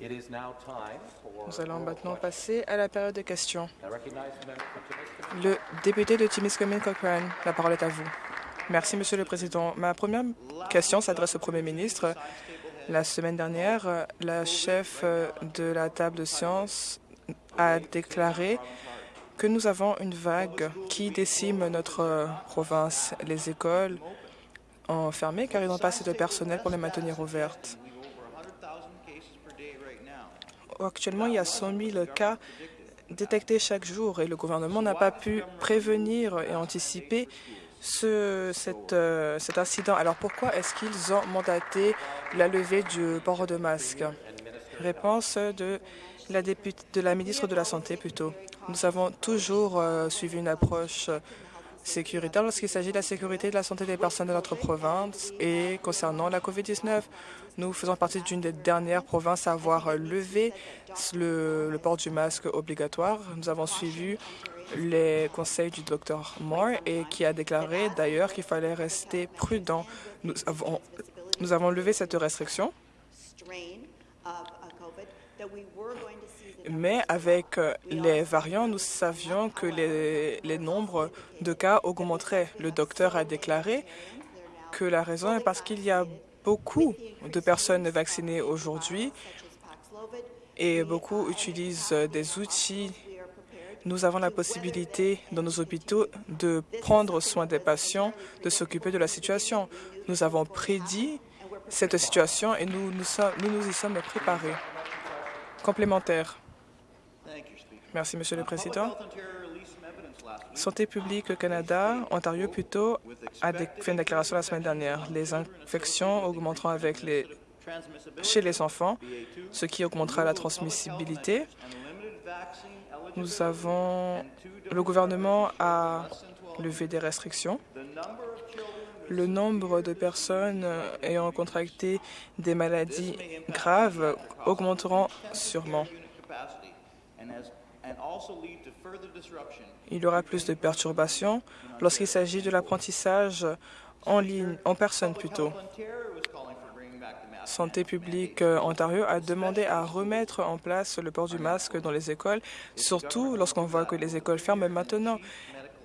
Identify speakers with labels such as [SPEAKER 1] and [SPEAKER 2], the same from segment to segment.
[SPEAKER 1] Nous allons maintenant passer à la période de questions. Le député de Timiskaming Cochrane, la parole est à vous. Merci, Monsieur le Président. Ma première question s'adresse au Premier ministre. La semaine dernière, la chef de la table de sciences a déclaré que nous avons une vague qui décime notre province. Les écoles ont fermé car ils n'ont pas assez de personnel pour les maintenir ouvertes. Actuellement, il y a 100 000 cas détectés chaque jour et le gouvernement n'a pas pu prévenir et anticiper euh, cet incident. Alors pourquoi est-ce qu'ils ont mandaté la levée du port de masque? Réponse de la, députée, de la ministre de la Santé plutôt. Nous avons toujours euh, suivi une approche sécuritaire lorsqu'il s'agit de la sécurité et de la santé des personnes de notre province. Et concernant la COVID-19, nous faisons partie d'une des dernières provinces à avoir levé le, port du masque obligatoire. Nous avons suivi les conseils du Dr Moore et qui a déclaré d'ailleurs qu'il fallait rester prudent. Nous avons, nous avons levé cette restriction mais avec euh, les variants, nous savions que les, les, nombres de cas augmenteraient. Le docteur a déclaré que la raison est parce qu'il y a beaucoup de personnes vaccinées aujourd'hui et beaucoup utilisent des outils. Nous avons la possibilité dans nos hôpitaux de prendre soin des patients, de s'occuper de la situation. Nous avons prédit cette situation et nous nous, y sommes préparés. Complémentaire. Merci, Monsieur le Président. Santé publique Canada, Ontario plutôt, a fait une déclaration la semaine dernière. Les infections augmenteront avec les, chez les enfants, ce qui augmentera la transmissibilité. Nous avons, le gouvernement a levé des restrictions. Le nombre de personnes ayant contracté des maladies graves augmenteront sûrement. Il y aura plus de perturbations lorsqu'il s'agit de l'apprentissage en ligne, en personne plutôt. Santé publique euh, Ontario a demandé à remettre en place le port du masque dans les écoles, surtout lorsqu'on voit que les écoles ferment maintenant.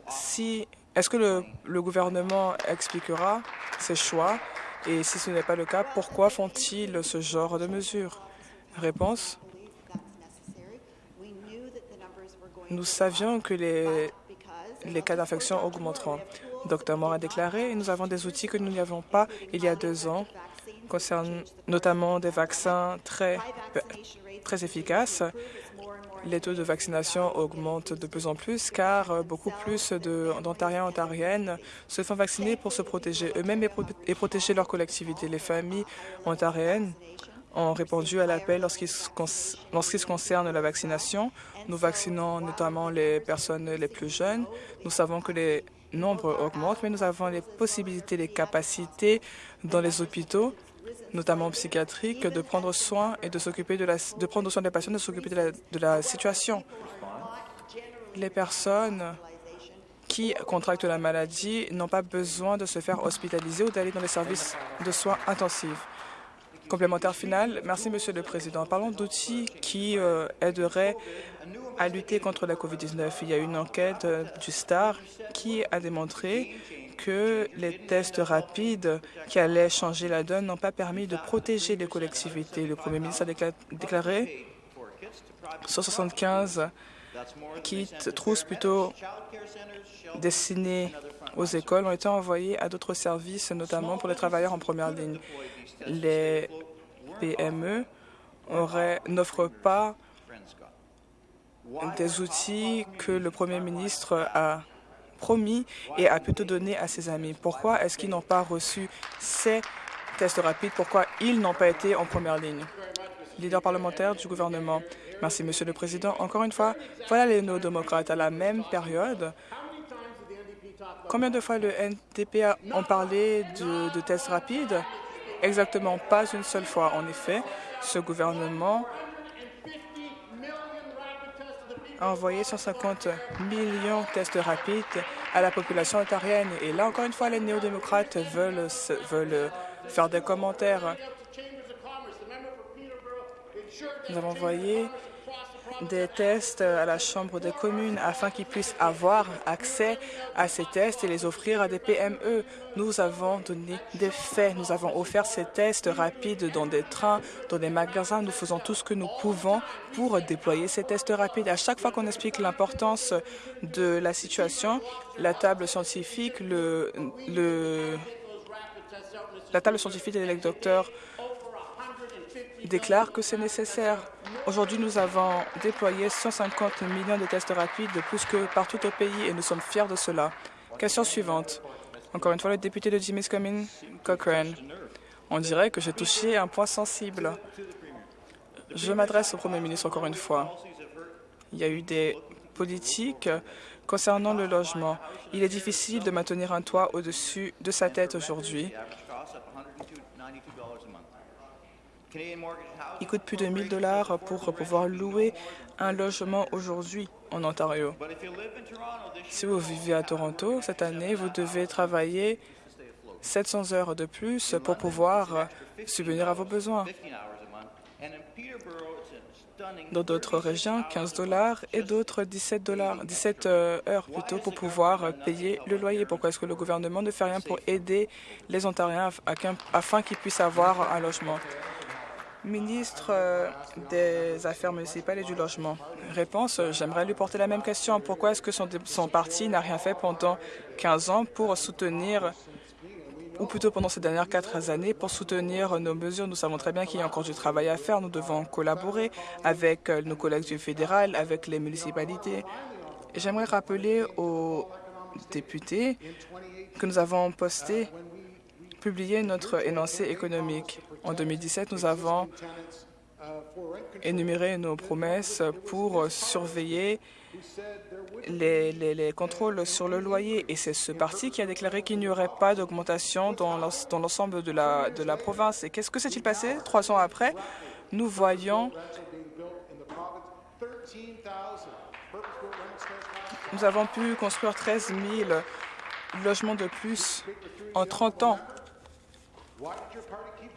[SPEAKER 1] Si, Est-ce que le, le gouvernement expliquera ses choix? Et si ce n'est pas le cas, pourquoi font-ils ce genre de mesures? Réponse Nous savions que les, cas d'infection augmenteront. Dr Moore a déclaré nous avons des outils que nous n'avions pas il y a deux ans, concernant notamment des vaccins très, très efficaces. Les taux de vaccination augmentent de plus en plus car beaucoup plus d'Ontariens et Ontariennes se font vacciner pour se protéger eux-mêmes et protéger leur collectivité. Les familles ontariennes ont répondu à l'appel lorsqu'il se concerne la vaccination. Nous vaccinons notamment les personnes les plus jeunes. Nous savons que les nombres augmentent, mais nous avons les possibilités, les capacités dans les hôpitaux, notamment psychiatriques, de prendre soin et de s'occuper de la, prendre soin des patients, de s'occuper de la, de la situation. Les personnes qui contractent la maladie n'ont pas besoin de se faire hospitaliser ou d'aller dans les services de soins intensifs. Complémentaire final. Merci, Monsieur le Président. Parlons d'outils qui euh, aideraient à lutter contre la COVID-19. Il y a une enquête euh, du STAR qui a démontré que les tests rapides qui allaient changer la donne n'ont pas permis de protéger les collectivités. Le Premier ministre a déclaré 175 kits, trousses plutôt destinés aux écoles ont été envoyés à d'autres services, notamment pour les travailleurs en première ligne. Les PME n'offrent pas des outils que le Premier ministre a promis et a plutôt donné à ses amis. Pourquoi est-ce qu'ils n'ont pas reçu ces tests rapides? Pourquoi ils n'ont pas été en première ligne? Leader parlementaire du gouvernement. Merci, Monsieur le Président. Encore une fois, voilà les néo-démocrates. À la même période, combien de fois le NDP a parlé de, tests rapides? Exactement pas une seule fois. En effet, ce gouvernement a envoyé 150 millions de tests rapides à la population ontarienne. Et là, encore une fois, les néo-démocrates veulent faire des commentaires. Nous avons envoyé des tests à la Chambre des communes afin qu'ils puissent avoir accès à ces tests et les offrir à des PME. Nous avons donné des faits. Nous avons offert ces tests rapides dans des trains, dans des magasins. Nous faisons tout ce que nous pouvons pour déployer ces tests rapides. À chaque fois qu'on explique l'importance de la situation, la table scientifique, le, le la table scientifique et les docteurs déclarent que c'est nécessaire. Aujourd'hui, nous avons déployé 150 millions de tests rapides de plus que partout au pays et nous sommes fiers de cela. Question suivante. Encore une fois, le député de Timiskaming, Cochrane. On dirait que j'ai touché un point sensible. Je m'adresse au Premier ministre encore une fois. Il y a eu des politiques concernant le logement. Il est difficile de maintenir un toit au-dessus de sa tête aujourd'hui. Il coûte plus de 1000 dollars pour pouvoir louer un logement aujourd'hui en Ontario. Si vous vivez à Toronto, cette année, vous devez travailler 700 heures de plus pour pouvoir subvenir à vos besoins. Dans d'autres régions, 15 dollars et d'autres 17 dollars, 17 euh, heures plutôt pour pouvoir payer le loyer. Pourquoi est-ce que le gouvernement ne fait rien pour aider les Ontariens afin qu'ils puissent avoir un logement? Ministre euh, des Affaires municipales et du Logement. Réponse, euh, j'aimerais lui porter la même question. Pourquoi est-ce que son, parti n'a rien fait pendant 15 ans pour soutenir, ou plutôt pendant ces dernières quatre années, pour soutenir nos mesures? Nous savons très bien qu'il y a encore du travail à faire. Nous devons collaborer avec euh, nos collègues du fédéral, avec les municipalités. J'aimerais rappeler aux députés que nous avons posté publié notre énoncé économique. En 2017, nous avons énuméré nos promesses pour surveiller les, contrôles sur le loyer. Et c'est ce parti qui a déclaré qu'il n'y aurait pas d'augmentation dans l'ensemble de la, province. Et qu'est-ce que s'est-il passé Trois ans après, nous voyons nous avons pu construire 13 000 logements de plus en 30 ans.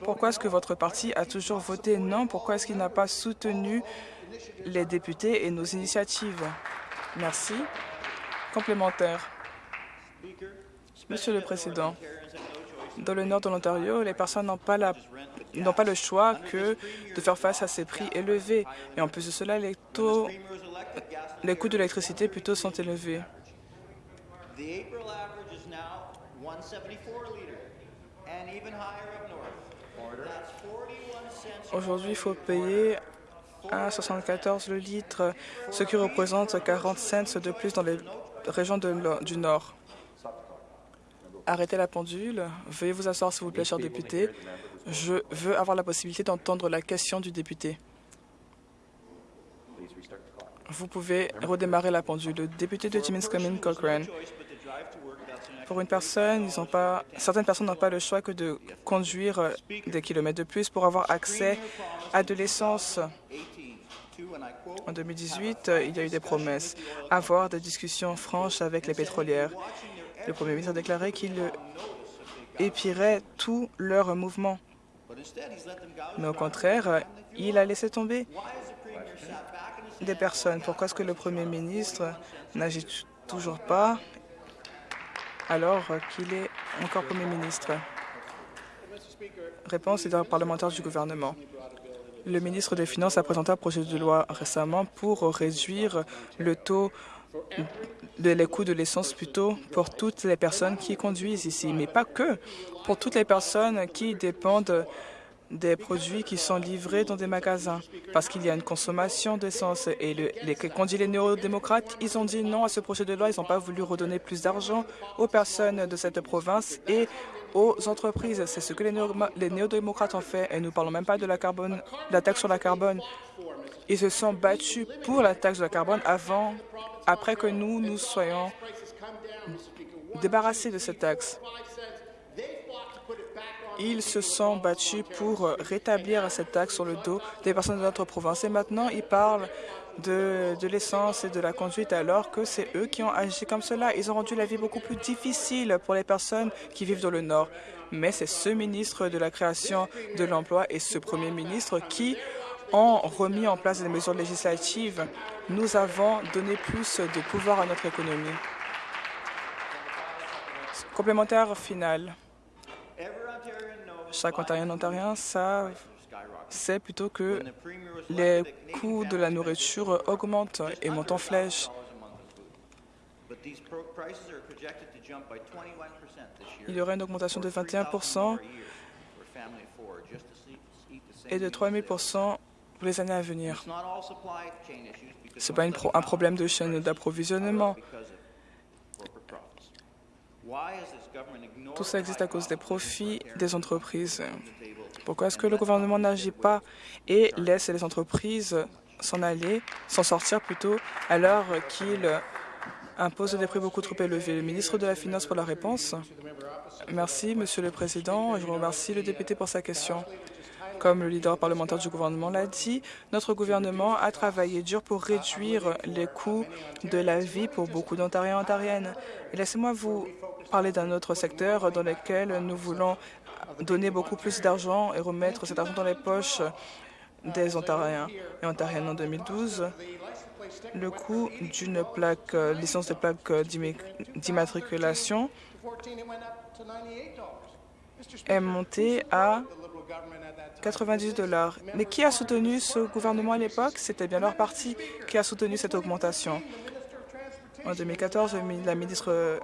[SPEAKER 1] Pourquoi est-ce que votre parti a toujours voté non? Pourquoi est-ce qu'il n'a pas soutenu les députés et nos initiatives? Merci. Complémentaire. Monsieur le Président, dans le nord de l'Ontario, les personnes n'ont pas, le choix que de faire face à ces prix élevés. Et en plus de cela, les, taux, les coûts de l'électricité plutôt sont élevés. Aujourd'hui, il faut payer 1,74 le litre, ce qui représente 40 cents de plus dans les régions du Nord. Arrêtez la pendule. Veuillez vous asseoir, s'il vous plaît, cher député. Je veux avoir la possibilité d'entendre la question du député. Vous pouvez redémarrer la pendule. Le député de Timiskaming Cochrane. Pour une personne, ils pas, certaines personnes n'ont pas le choix que de conduire euh, des kilomètres de plus pour avoir accès à de l'essence. En 2018, euh, il y a eu des promesses, avoir des discussions franches avec les pétrolières. Le Premier ministre a déclaré qu'il épierait tous leurs mouvements. Mais au contraire, il a laissé tomber des personnes. Pourquoi est-ce que le Premier ministre n'agit toujours pas? Alors qu'il est encore Premier ministre. Réponse des parlementaire du gouvernement. Le ministre des Finances a présenté un projet de loi récemment pour réduire le taux de les coûts de l'essence plutôt pour toutes les personnes qui conduisent ici, mais pas que, pour toutes les personnes qui dépendent des produits qui sont livrés dans des magasins parce qu'il y a une consommation d'essence. Et le, les, quand dit les néo-démocrates, ils ont dit non à ce projet de loi. Ils n'ont pas voulu redonner plus d'argent aux personnes de cette province et aux entreprises. C'est ce que les néo-démocrates ont fait. Et nous ne parlons même pas de la, carbone, la taxe sur la carbone. Ils se sont battus pour la taxe de la carbone avant, après que nous, nous soyons débarrassés de cette taxe. Ils se sont battus pour rétablir cette taxe sur le dos des personnes de notre province. Et maintenant, ils parlent de, de l'essence et de la conduite alors que c'est eux qui ont agi comme cela. Ils ont rendu la vie beaucoup plus difficile pour les personnes qui vivent dans le Nord. Mais c'est ce ministre de la Création de l'Emploi et ce premier ministre qui ont remis en place des mesures législatives, nous avons donné plus de pouvoir à notre économie. Complémentaire final. Chaque Ontarien Ontarien savent c'est plutôt que les coûts de la nourriture augmentent et montent en flèche. Il y aura une augmentation de 21% et de 3 000% pour les années à venir. Ce n'est pas un problème de chaîne d'approvisionnement. Tout ça existe à cause des profits des entreprises. Pourquoi est-ce que le gouvernement n'agit pas et laisse les entreprises s'en aller, s'en sortir plutôt, alors qu'il impose des prix beaucoup trop élevés? Le ministre de la Finance pour la réponse. Merci, Monsieur le Président. Je remercie le député pour sa question. Comme le leader parlementaire du gouvernement l'a dit, notre gouvernement a travaillé dur pour réduire les coûts de la vie pour beaucoup d'Ontariens et Ontariennes. Laissez-moi vous parler d'un autre secteur dans lequel nous voulons donner beaucoup plus d'argent et remettre cet argent dans les poches des Ontariens et Ontariennes en 2012. Le coût d'une plaque, licence de plaque d'immatriculation est monté à 90 dollars. Mais qui a soutenu ce gouvernement à l'époque? C'était bien leur parti qui a soutenu cette augmentation. En 2014, la ministre,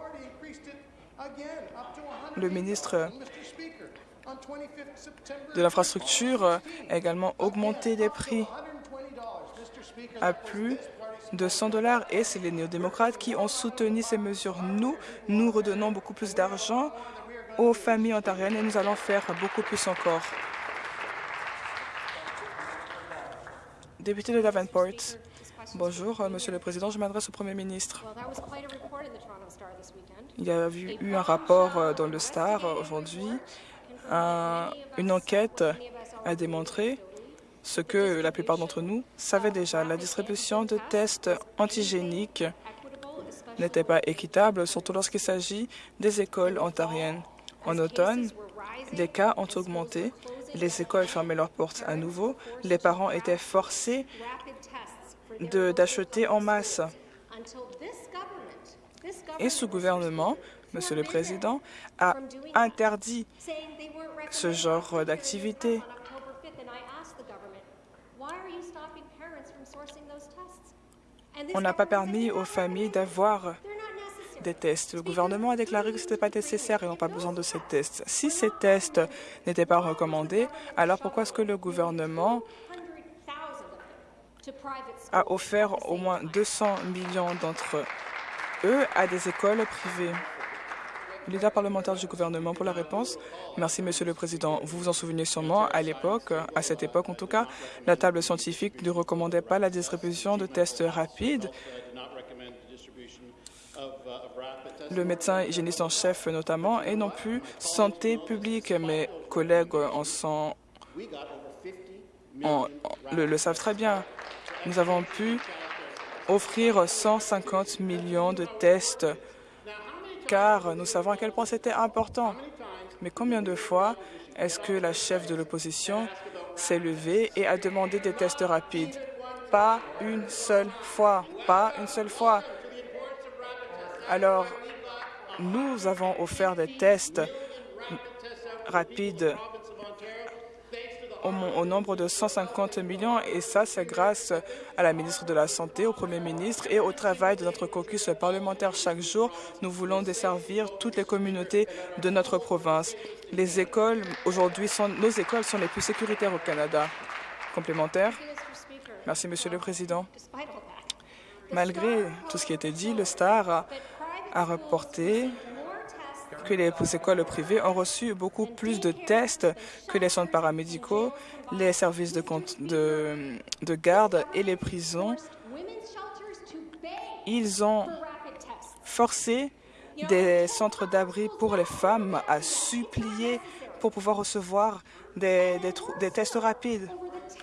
[SPEAKER 1] le ministre de l'infrastructure a également augmenté les prix à plus de 100 dollars et c'est les néo-démocrates qui ont soutenu ces mesures. Nous, nous redonnons beaucoup plus d'argent aux familles ontariennes et nous allons faire beaucoup plus encore. Député de Davenport, bonjour, euh, Monsieur le Président, je m'adresse au Premier ministre. Il y a eu un rapport euh, dans le Star euh, aujourd'hui une enquête a démontré ce que la plupart d'entre nous savaient déjà. La distribution de tests antigéniques n'était pas équitable, surtout lorsqu'il s'agit des écoles ontariennes. En automne, les cas ont augmenté, les écoles fermaient leurs portes à nouveau, les parents étaient forcés d'acheter en masse. Et ce gouvernement, Monsieur le Président, a interdit ce genre d'activité. On n'a pas permis aux familles d'avoir des tests. Le gouvernement a déclaré que ce n'était pas nécessaire et n'ont pas besoin de ces tests. Si ces tests n'étaient pas recommandés, alors pourquoi est-ce que le gouvernement a offert au moins 200 millions d'entre eux à des écoles privées? Leader parlementaire du gouvernement pour la réponse. Merci, Monsieur le Président. Vous vous en souvenez sûrement, à l'époque, à cette époque en tout cas, la table scientifique ne recommandait pas la distribution de tests rapides. Le médecin hygiéniste en chef notamment, et non plus santé publique. Mes collègues en sont, le, le savent très bien. Nous avons pu offrir 150 millions de tests car nous savons à quel point c'était important. Mais combien de fois est-ce que la chef de l'opposition s'est levée et a demandé des tests rapides? Pas une seule fois, pas une seule fois. Alors, nous avons offert des tests rapides au, nombre de 150 millions et ça, c'est grâce à la ministre de la Santé, au Premier ministre et au travail de notre caucus parlementaire chaque jour. Nous voulons desservir toutes les communautés de notre province. Les écoles, aujourd'hui, nos écoles sont les plus sécuritaires au Canada. Complémentaire Merci, Monsieur le Président. Malgré tout ce qui a été dit, le STAR a, reporté que les écoles privées ont reçu beaucoup plus de tests que les centres paramédicaux, les services de, de, de garde et les prisons. Ils ont forcé des centres d'abri pour les femmes à supplier pour pouvoir recevoir des, des, tests rapides.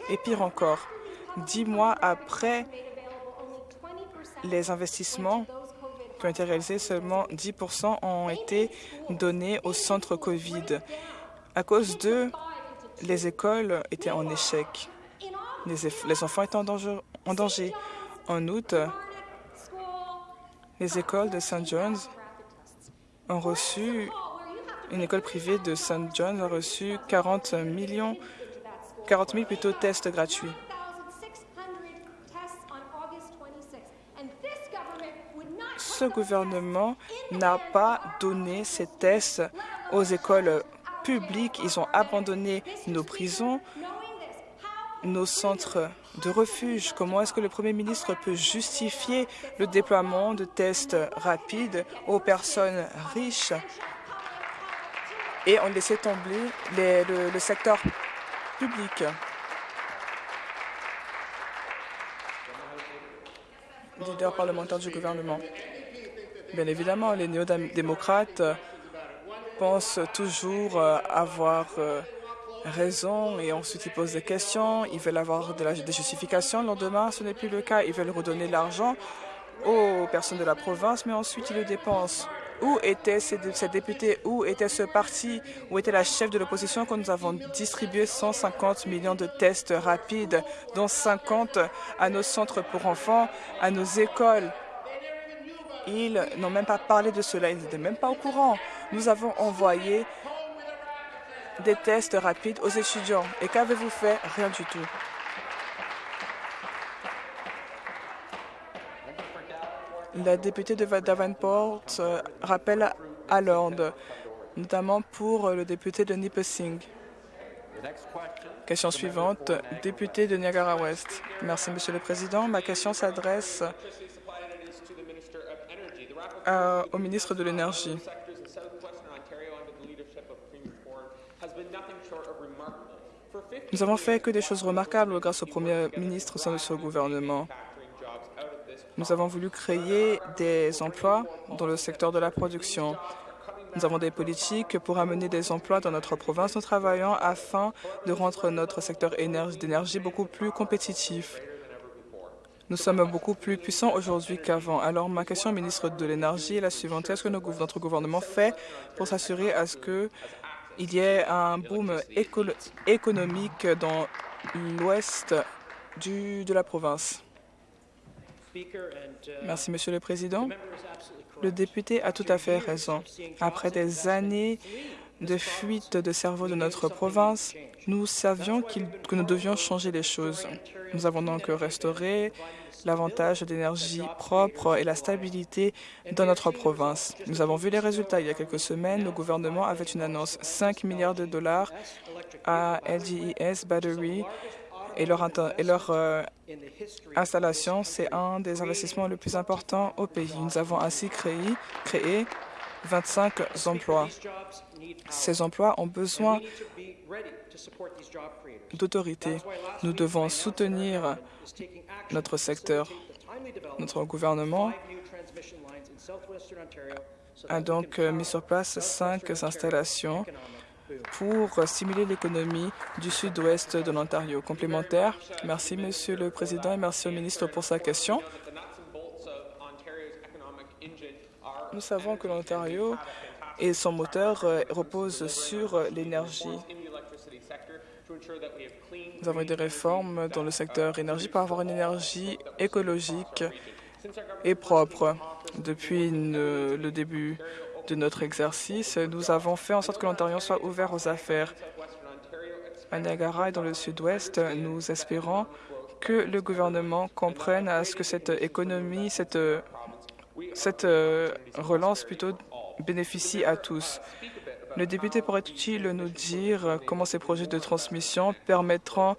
[SPEAKER 1] Et pire encore, dix mois après les investissements qui ont été réalisés, seulement 10 ont été donnés au centre COVID. À cause d'eux, les écoles étaient en échec. les, enfants étaient en danger. En août, les écoles de St. John's ont reçu, une école privée de St. John's a reçu 40 millions, 40 000 plutôt tests gratuits. Ce gouvernement n'a pas donné ces tests aux écoles publiques. Ils ont abandonné nos prisons, nos centres de refuge. Comment est-ce que le Premier ministre peut justifier le déploiement de tests rapides aux personnes riches? Et on laissait tomber le, le secteur public leader parlementaire du gouvernement. Bien évidemment, les néo-démocrates pensent toujours euh, avoir euh, raison et ensuite ils posent des questions, ils veulent avoir des justifications. Le lendemain, ce n'est plus le cas. Ils veulent redonner l'argent aux personnes de la province, mais ensuite ils le dépensent. Où étaient ces, députés? Où était ce parti? Où était la chef de l'opposition quand nous avons distribué 150 millions de tests rapides, dont 50 à nos centres pour enfants, à nos écoles? Ils n'ont même pas parlé de cela, ils n'étaient même pas au courant. Nous avons envoyé des tests rapides aux étudiants. Et qu'avez-vous fait? Rien du tout. La députée de Davenport euh, rappelle à l'ordre, notamment pour le député de Nipissing. Question suivante, député de Niagara-Ouest. Merci, Monsieur le Président. Ma question s'adresse au ministre de l'Énergie. Nous avons fait que des choses remarquables grâce au Premier ministre au sein de ce gouvernement. Nous avons voulu créer des emplois dans le secteur de la production. Nous avons des politiques pour amener des emplois dans notre province. Nous travaillons afin de rendre notre secteur d'énergie beaucoup plus compétitif. Nous sommes beaucoup plus puissants aujourd'hui qu'avant. Alors, ma question au ministre de l'Énergie est la suivante. Qu'est-ce que notre gouvernement fait pour s'assurer à ce qu'il y ait un boom économique dans l'ouest de la province? Merci, Monsieur le Président. Le député a tout à fait raison. Après des années de fuite de cerveau de notre province, nous savions que nous devions changer les choses. Nous avons donc restauré l'avantage d'énergie propre et la stabilité dans notre province. Nous avons vu les résultats. Il y a quelques semaines, le gouvernement avait une annonce 5 milliards de dollars à LGES Battery et leur, euh, installation, c'est un des investissements les plus importants au pays. Nous avons ainsi créé 25 emplois. Ces emplois ont besoin d'autorité. Nous devons soutenir notre secteur. Notre gouvernement a donc mis sur place cinq installations pour stimuler l'économie du sud-ouest de l'Ontario. Complémentaire, merci Monsieur le Président et merci au ministre pour sa question. Nous savons que l'Ontario et son moteur euh, reposent sur l'énergie. Nous avons eu des réformes dans le secteur énergie pour avoir une énergie écologique et propre. Depuis le début de notre exercice, nous avons fait en sorte que l'Ontario soit ouvert aux affaires. À Niagara et dans le sud-ouest, nous espérons que le gouvernement comprenne à ce que cette économie, cette, cette euh, relance plutôt bénéficie à tous. Le député pourrait-il nous dire comment ces projets de transmission permettront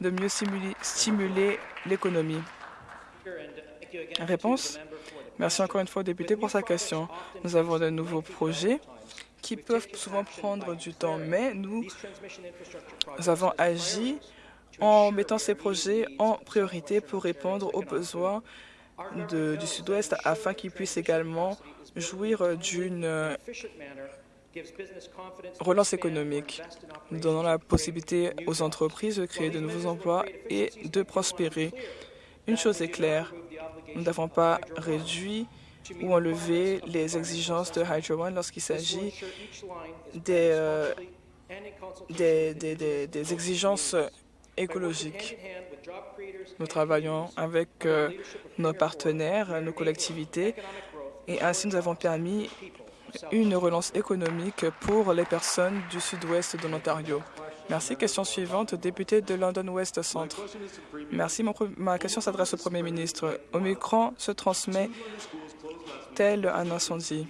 [SPEAKER 1] de mieux stimuler l'économie? Réponse Merci encore une fois au député pour sa question. Nous avons de nouveaux projets qui peuvent souvent prendre du temps, mais nous avons agi en mettant ces projets en priorité pour répondre aux besoins du Sud-Ouest afin qu'ils puissent également jouir d'une relance économique, donnant la possibilité aux entreprises de créer de nouveaux emplois et de prospérer. Une chose est claire, nous n'avons pas réduit ou enlevé les exigences de Hydro One lorsqu'il s'agit des, euh, des, des, des, exigences écologique. Nous travaillons avec euh, nos partenaires, nos collectivités, et ainsi nous avons permis une relance économique pour les personnes du sud-ouest de l'Ontario. Merci. Question suivante, député de London West Centre. Merci. ma question s'adresse au Premier ministre. Omicron se transmet tel un incendie.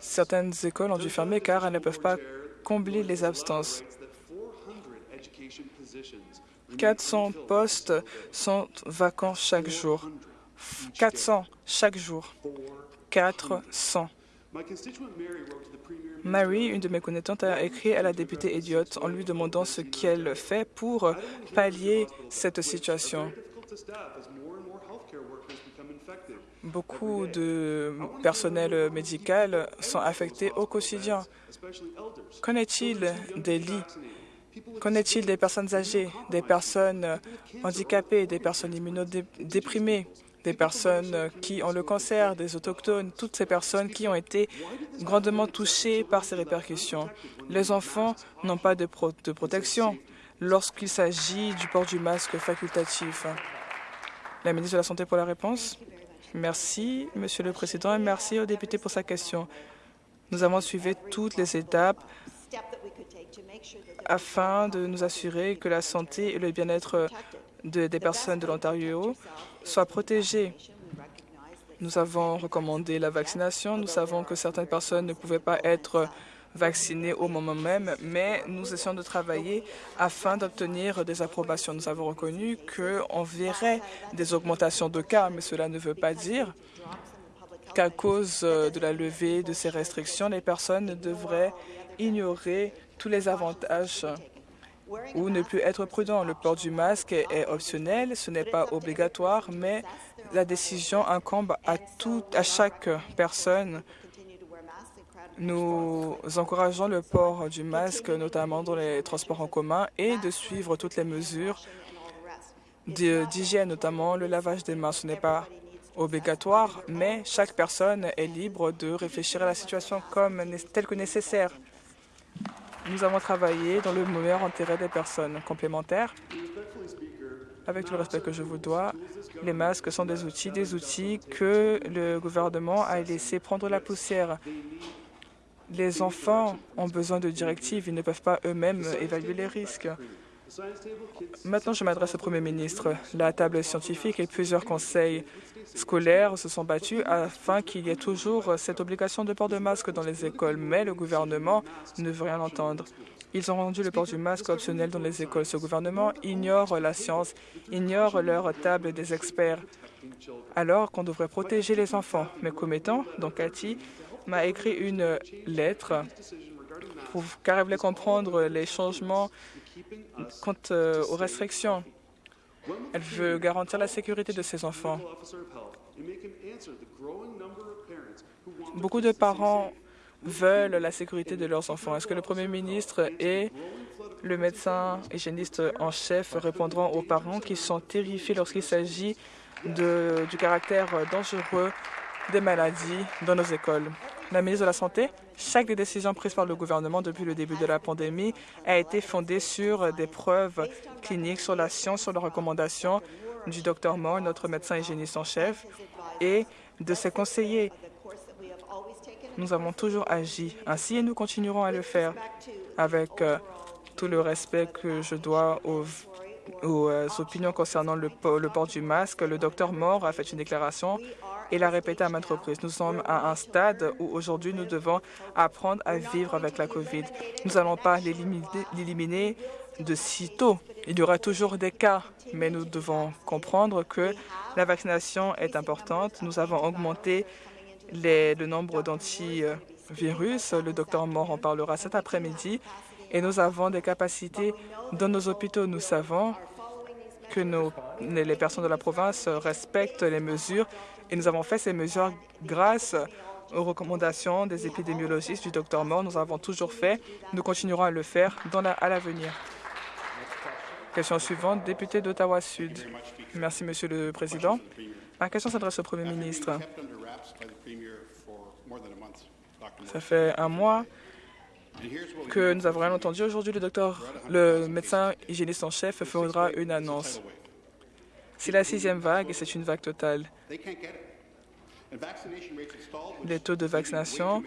[SPEAKER 1] Certaines écoles ont dû fermer car elles ne peuvent pas combler les absences. 400 postes sont vacants chaque jour. 400 chaque jour. 400. Mary, une de mes connaissantes, a écrit à la députée Elliott en lui demandant ce qu'elle fait pour pallier cette situation. Beaucoup de personnel médical sont affectés au quotidien. Qu'en est-il des lits? Qu'en est-il des personnes âgées, des personnes handicapées, des personnes immunodéprimées des personnes qui ont le cancer, des autochtones, toutes ces personnes qui ont été grandement touchées par ces répercussions. Les enfants n'ont pas de, de protection lorsqu'il s'agit du port du masque facultatif. La ministre de la Santé pour la réponse. Merci, Monsieur le Président, et merci au député pour sa question. Nous avons suivi toutes les étapes afin de nous assurer que la santé et le bien-être des personnes de l'Ontario soient protégés. Nous avons recommandé la vaccination. Nous savons que certaines personnes ne pouvaient pas être vaccinées au moment même, mais nous essayons de travailler afin d'obtenir des approbations. Nous avons reconnu qu'on verrait des augmentations de cas, mais cela ne veut pas dire qu'à cause de la levée de ces restrictions, les personnes devraient ignorer tous les avantages ou ne plus être prudent. Le port du masque est optionnel, ce n'est pas obligatoire, mais la décision incombe à, tout, à chaque personne. Nous encourageons le port du masque, notamment dans les transports en commun, et de suivre toutes les mesures d'hygiène, notamment le lavage des mains. Ce n'est pas obligatoire, mais chaque personne est libre de réfléchir à la situation telle que nécessaire. Nous avons travaillé dans le meilleur intérêt des personnes complémentaires. Avec tout le respect que je vous dois, les masques sont des outils, des outils que le gouvernement a laissé prendre la poussière. Les enfants ont besoin de directives, ils ne peuvent pas eux-mêmes évaluer les risques. Maintenant, je m'adresse au Premier ministre. La table scientifique et plusieurs conseils scolaires se sont battus afin qu'il y ait toujours cette obligation de port de masque dans les écoles, mais le gouvernement ne veut rien entendre. Ils ont rendu le port du masque optionnel dans les écoles. Ce gouvernement ignore la science, ignore leur table des experts, alors qu'on devrait protéger les enfants. Mes commettants, donc Cathy, m'a écrit une lettre pour, car elle voulait comprendre les changements quant euh, aux restrictions. Elle veut garantir la sécurité de ses enfants. Beaucoup de parents veulent la sécurité de leurs enfants. Est-ce que le Premier ministre et le médecin hygiéniste en chef répondront aux parents qui sont terrifiés lorsqu'il s'agit du caractère dangereux des maladies dans nos écoles? La ministre de la Santé, chaque des décisions prises par le gouvernement depuis le début de la pandémie a été fondée sur des preuves cliniques, sur la science, sur les recommandations du Dr Moore, notre médecin hygiéniste en chef, et de ses conseillers. Nous avons toujours agi ainsi et nous continuerons à le faire avec euh, tout le respect que je dois aux, euh, opinions concernant le, port du masque. Le Dr Moore a fait une déclaration et l'a répété à maintes reprises. Nous sommes à un stade où aujourd'hui nous devons apprendre à vivre avec la COVID. Nous n'allons pas l'éliminer de sitôt. Il y aura toujours des cas, mais nous devons comprendre que la vaccination est importante. Nous avons augmenté le nombre d'antivirus. Le docteur Moore en parlera cet après-midi. Et nous avons des capacités dans nos hôpitaux. Nous savons que les personnes de la province respectent les mesures et nous avons fait ces mesures grâce aux recommandations des épidémiologistes du Dr Moore. Nous avons toujours fait. Nous continuerons à le faire à l'avenir. Question suivante, député d'Ottawa-Sud. Merci, Monsieur le Président. Ma question s'adresse au Premier ministre. Ça fait un mois que nous avons rien entendu aujourd'hui. Le docteur, le médecin hygiéniste en chef fera une annonce. C'est la sixième vague et c'est une vague totale. Les taux de vaccination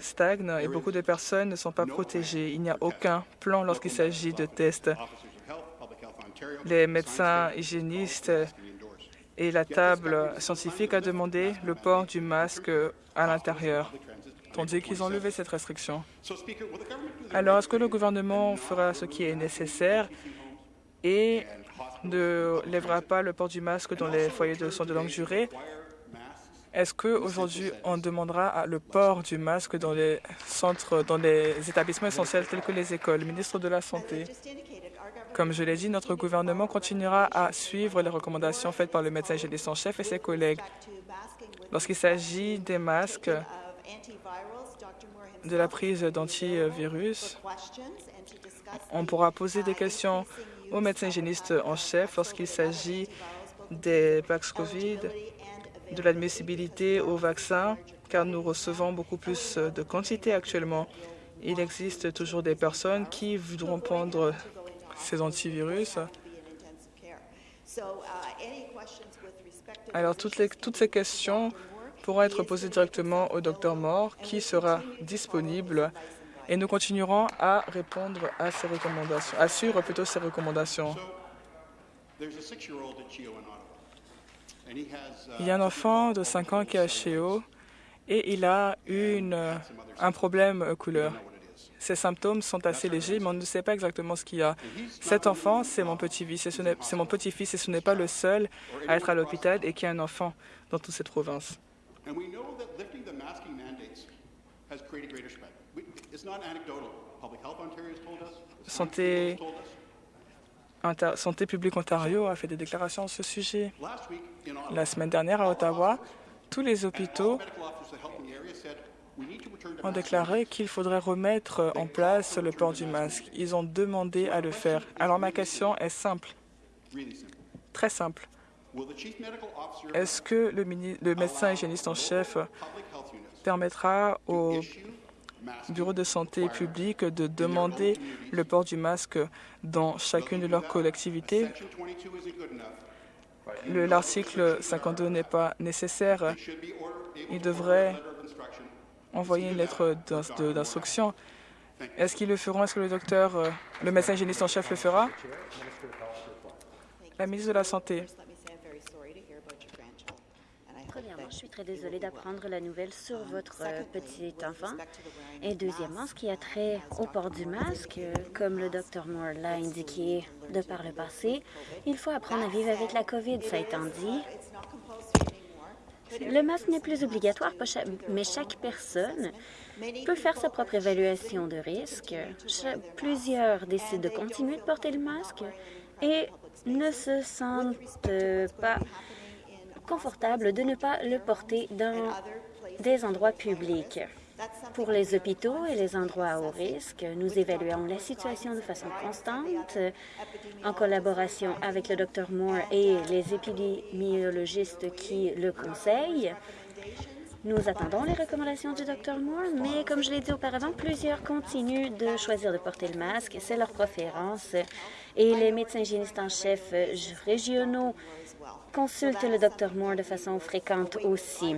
[SPEAKER 1] stagnent et beaucoup de personnes ne sont pas protégées. Il n'y a aucun plan lorsqu'il s'agit de tests. Les médecins hygiénistes et la table scientifique a demandé le port du masque à l'intérieur, tandis qu'ils ont levé cette restriction. Alors, est-ce que le gouvernement fera ce qui est nécessaire et ne lèvera pas le port du masque dans les foyers de soins de longue durée? Est-ce qu'aujourd'hui, on demandera le port du masque dans les centres, dans les établissements essentiels tels que les écoles? Ministre de la Santé, comme je l'ai dit, notre gouvernement continuera à suivre les recommandations faites par le médecin hygiéniste en chef et ses collègues. Lorsqu'il s'agit des masques, de la prise d'antivirus, on pourra poser des questions au médecin hygiéniste en chef lorsqu'il s'agit des vaccins COVID de l'admissibilité au vaccin, car nous recevons beaucoup plus de quantité actuellement. Il existe toujours des personnes qui voudront prendre ces antivirus. Alors, toutes, les, toutes ces questions pourront être posées directement au Dr Moore, qui sera disponible, et nous continuerons à répondre à ces recommandations, à suivre plutôt ces recommandations. Il y a un enfant de 5 ans qui est à Cheo et il a une, un problème couleur. Ses symptômes sont assez légers, mais on ne sait pas exactement ce qu'il y a. Cet enfant, c'est mon petit-fils et ce n'est pas le seul à être à l'hôpital et qui a un enfant dans toute cette province. Santé Santé publique Ontario a fait des déclarations à ce sujet. La semaine dernière, à Ottawa, tous les hôpitaux ont déclaré qu'il faudrait remettre en place le port du masque. Ils ont demandé à le faire. Alors ma question est simple, très simple. Est-ce que le, le médecin hygiéniste en chef permettra aux bureau de santé publique de demander le port du masque dans chacune de leurs collectivités? L'article 52 n'est pas nécessaire. Il devrait envoyer une lettre d'instruction. Est-ce qu'ils le feront? Est-ce que le docteur, euh, le médecin hygiéniste en chef le fera? La ministre de la Santé.
[SPEAKER 2] je suis très désolée d'apprendre la nouvelle sur votre euh, petit enfant. Et deuxièmement, ce qui a trait au port du masque, euh, comme le Dr Moore l'a indiqué de par le passé, il faut apprendre à vivre avec la COVID, ça étant dit. Le masque n'est plus obligatoire, mais chaque personne peut faire sa propre évaluation de risque. Plusieurs décident de continuer de porter le masque et ne se sentent pas confortable de ne pas le porter dans des endroits publics. Pour les hôpitaux et les endroits à haut risque, nous évaluons la situation de façon constante en collaboration avec le Dr Moore et les épidémiologistes qui le conseillent. Nous attendons les recommandations du Dr Moore, mais comme je l'ai dit auparavant, plusieurs continuent de choisir de porter le masque. C'est leur préférence. Et les médecins hygiénistes en chef régionaux consulte le Dr Moore de façon fréquente aussi.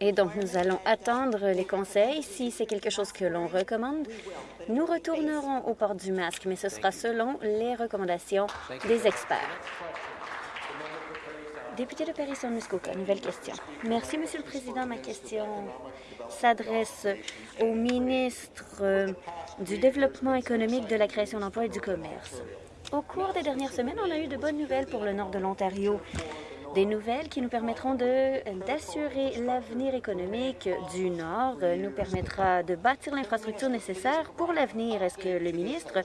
[SPEAKER 2] Et donc, nous allons attendre les conseils. Si c'est quelque chose que l'on recommande, nous retournerons au port du masque, mais ce sera selon les recommandations des experts. Député de Paris-Muskoka, nouvelle question. Merci, Monsieur le Président. Ma question s'adresse au ministre du Développement économique, de la création d'emplois et du commerce. Au cours des dernières semaines, on a eu de bonnes nouvelles pour le nord de l'Ontario. Des nouvelles qui nous permettront d'assurer l'avenir économique du Nord, nous permettra de bâtir l'infrastructure nécessaire pour l'avenir. Est-ce que le ministre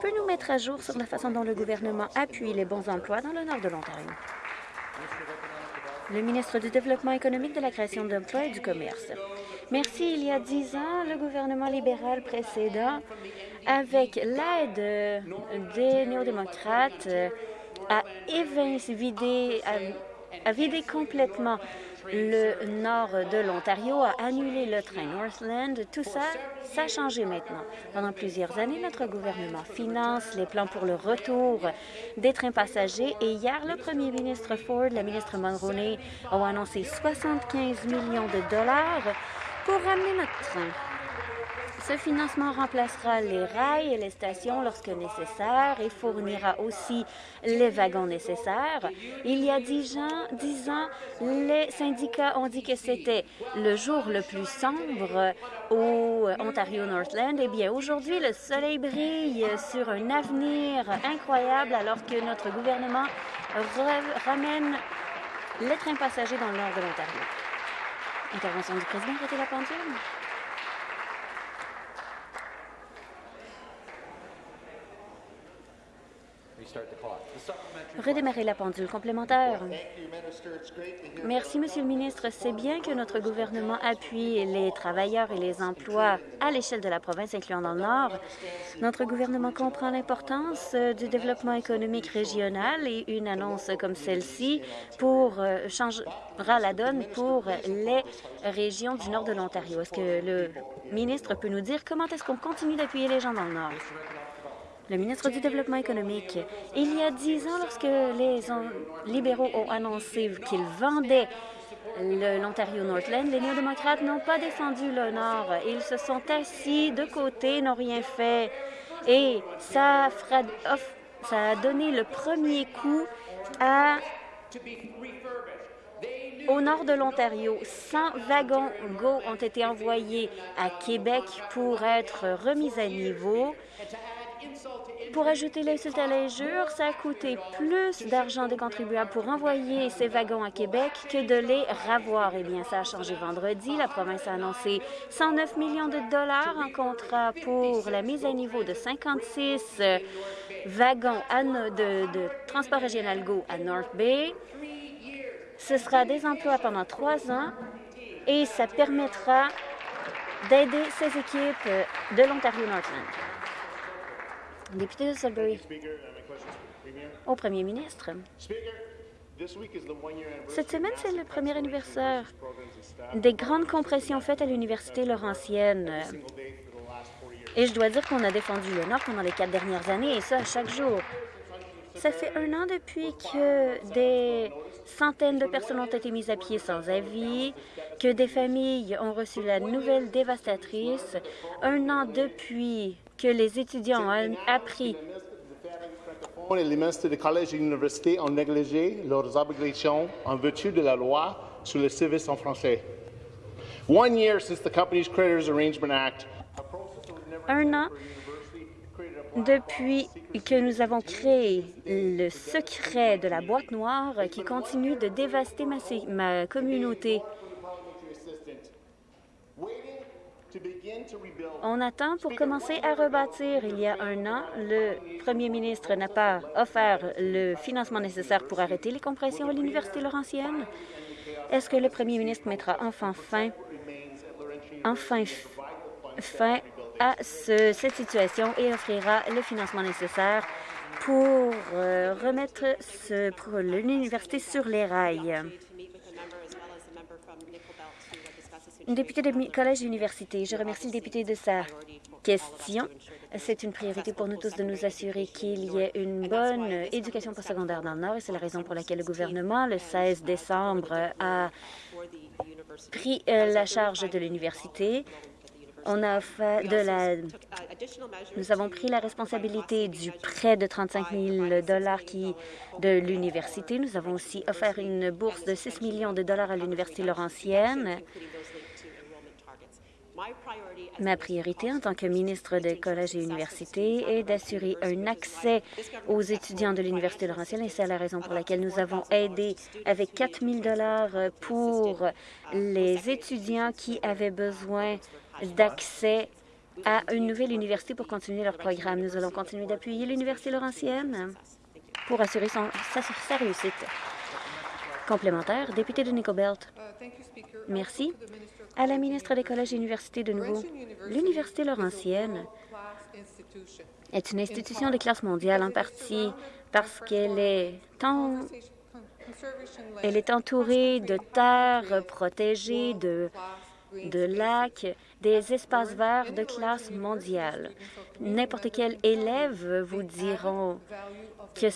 [SPEAKER 2] peut nous mettre à jour sur la façon dont le gouvernement appuie les bons emplois dans le nord de l'Ontario? Le ministre du Développement économique, de la création d'emplois et du commerce. Merci. Il y a dix ans, le gouvernement libéral précédent avec l'aide des néo-démocrates, a vidé, a vidé complètement le nord de l'Ontario, a annulé le train Northland. Tout ça, ça a changé maintenant. Pendant plusieurs années, notre gouvernement finance les plans pour le retour des trains passagers et hier, le premier ministre Ford, la ministre Mulroney ont annoncé 75 millions de dollars pour ramener notre train. Ce financement remplacera les rails et les stations lorsque nécessaire et fournira aussi les wagons nécessaires. Il y a dix ans, dix ans les syndicats ont dit que c'était le jour le plus sombre au Ontario Northland. Eh bien, aujourd'hui, le soleil brille sur un avenir incroyable alors que notre gouvernement ramène les trains passagers dans le nord de l'Ontario. Intervention du président, arrêtez la pendule. Redémarrer la pendule complémentaire. Merci, Monsieur le ministre. C'est bien que notre gouvernement appuie les travailleurs et les emplois à l'échelle de la province, incluant dans le Nord. Notre gouvernement comprend l'importance du développement économique régional et une annonce comme celle-ci pour euh, changera la donne pour les régions du nord de l'Ontario. Est-ce que le ministre peut nous dire comment est-ce qu'on continue d'appuyer les gens dans le Nord? Le ministre du Développement économique. Il y a dix ans, lorsque les libéraux ont annoncé qu'ils vendaient l'Ontario Northland, les néo-démocrates n'ont pas défendu le Nord. Ils se sont assis de côté, n'ont rien fait. Et ça, ça a donné le premier coup à au nord de l'Ontario, 100 wagons GO ont été envoyés à Québec pour être remis à niveau. Pour ajouter l'insulte à l'injure, ça a coûté plus d'argent des contribuables pour envoyer ces wagons à Québec que de les ravoir. Eh bien, ça a changé vendredi. La province a annoncé 109 millions de dollars en contrat pour la mise à niveau de 56 wagons de, transport régional GO à North Bay. Ce sera des emplois pendant trois ans et ça permettra d'aider ces équipes de l'Ontario Northland. Député de Sudbury. Au premier ministre. Cette semaine, c'est le premier anniversaire des grandes compressions faites à l'Université Laurentienne. Et je dois dire qu'on a défendu le Nord pendant les quatre dernières années, et ça chaque jour. Ça fait un an depuis que des centaines de personnes ont été mises à pied sans avis, que des familles ont reçu la nouvelle dévastatrice, un an depuis que les étudiants ont appris
[SPEAKER 3] les ministres des collèges et universités ont négligé leurs obligations en vertu de la loi sur le service en français. One year since the Companies Creditors Arrangement Act,
[SPEAKER 2] un an depuis que nous avons créé le secret de la boîte noire qui continue de dévaster ma, ma communauté. On attend pour commencer à rebâtir. Il y a un an, le premier ministre n'a pas offert le financement nécessaire pour arrêter les compressions à l'Université Laurentienne. Est-ce que le premier ministre mettra enfin fin, enfin fin à cette situation et offrira le financement nécessaire pour euh, remettre l'université sur les rails? Député de Collège Université, je remercie le député de sa question. C'est une priorité pour nous tous de nous assurer qu'il y ait une bonne éducation postsecondaire dans le Nord et c'est la raison pour laquelle le gouvernement, le 16 décembre, a pris euh, la charge de l'université. Nous avons pris la responsabilité du prêt de 35 000 dollars de l'université. Nous avons aussi offert une bourse de 6 millions de dollars à l'université Laurentienne. Ma priorité en tant que ministre des collèges et universités est d'assurer un accès aux étudiants de l'Université Laurentienne et c'est la raison pour laquelle nous avons aidé avec 4 000 pour les étudiants qui avaient besoin d'accès à une nouvelle université pour continuer leur programme. Nous allons continuer d'appuyer l'Université Laurentienne pour assurer sa, réussite. Complémentaire, député de Nicobelt. Merci à la ministre des Collèges et Universités de nouveau. L'Université Laurentienne est une institution de classe mondiale en partie parce qu'elle est Elle est entourée de terres protégées, de, de lacs, des espaces verts de classe mondiale. N'importe quel élève vous diront que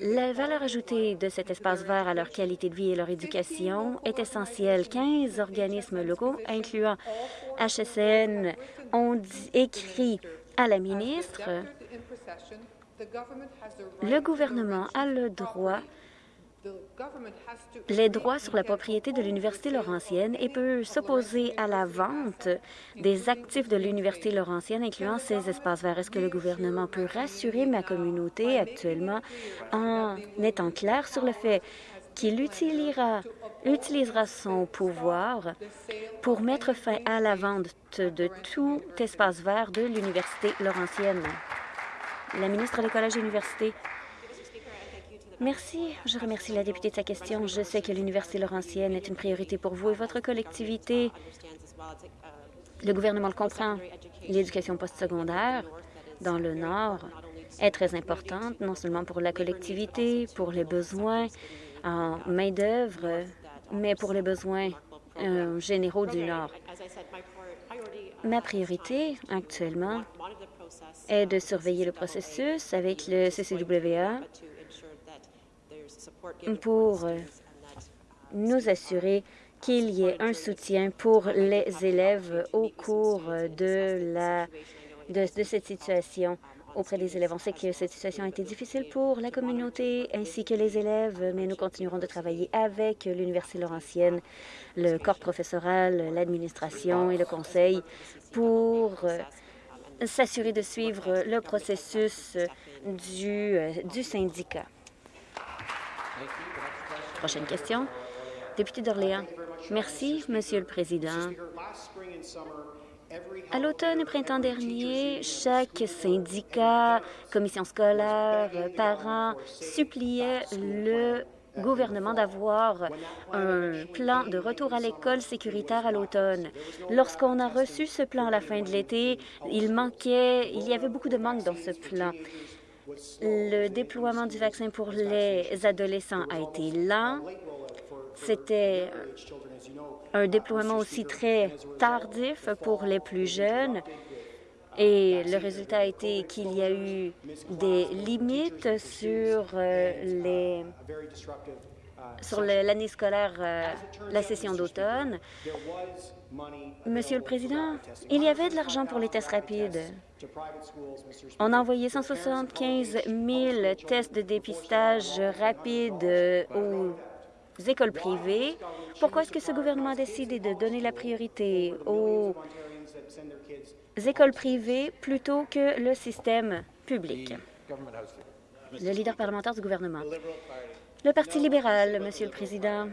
[SPEAKER 2] la valeur ajoutée de cet espace vert à leur qualité de vie et leur éducation est essentielle. 15 organismes locaux, incluant HSN, ont écrit à la ministre le gouvernement a le droit les droits sur la propriété de l'Université Laurentienne et peut s'opposer à la vente des actifs de l'Université Laurentienne, incluant ces espaces verts. Est-ce que le gouvernement peut rassurer ma communauté actuellement en étant clair sur le fait qu'il utilisera, utilisera son pouvoir pour mettre fin à la vente de tout espace vert de l'Université Laurentienne? La ministre des Collèges et Universités. Merci. Je remercie la députée de sa question. Je sais que l'Université Laurentienne est une priorité pour vous et votre collectivité. Le gouvernement le comprend. L'éducation postsecondaire dans le Nord est très importante, non seulement pour la collectivité, pour les besoins en main-d'œuvre, mais pour les besoins euh, généraux du Nord. Ma priorité actuellement est de surveiller le processus avec le CCWA pour euh, nous assurer qu'il y ait un soutien pour les élèves au cours de, la, de, cette situation auprès des élèves. On sait que cette situation a été difficile pour la communauté ainsi que les élèves, mais nous continuerons de travailler avec l'Université Laurentienne, le corps professoral, l'administration et le conseil pour euh, s'assurer de suivre le processus du, euh, du syndicat. Prochaine question. Député d'Orléans. Merci, Monsieur le Président. À l'automne et printemps dernier, chaque syndicat, commission scolaire, parents suppliaient le gouvernement d'avoir un plan de retour à l'école sécuritaire à l'automne. Lorsqu'on a reçu ce plan à la fin de l'été, il manquait, il y avait beaucoup de manques dans ce plan. Le déploiement du vaccin pour les adolescents a été lent. C'était un déploiement aussi très tardif pour les plus jeunes. Et le résultat a été qu'il y a eu des limites sur euh, les sur l'année scolaire, euh, la session d'automne. Monsieur le Président, il y avait de l'argent pour les tests rapides. On a envoyé 175 000 tests de dépistage rapides euh, aux écoles privées. Pourquoi est-ce que ce gouvernement a décidé de donner la priorité aux écoles privées plutôt que le système public? Le leader parlementaire du gouvernement. Le Parti libéral, Monsieur le Président.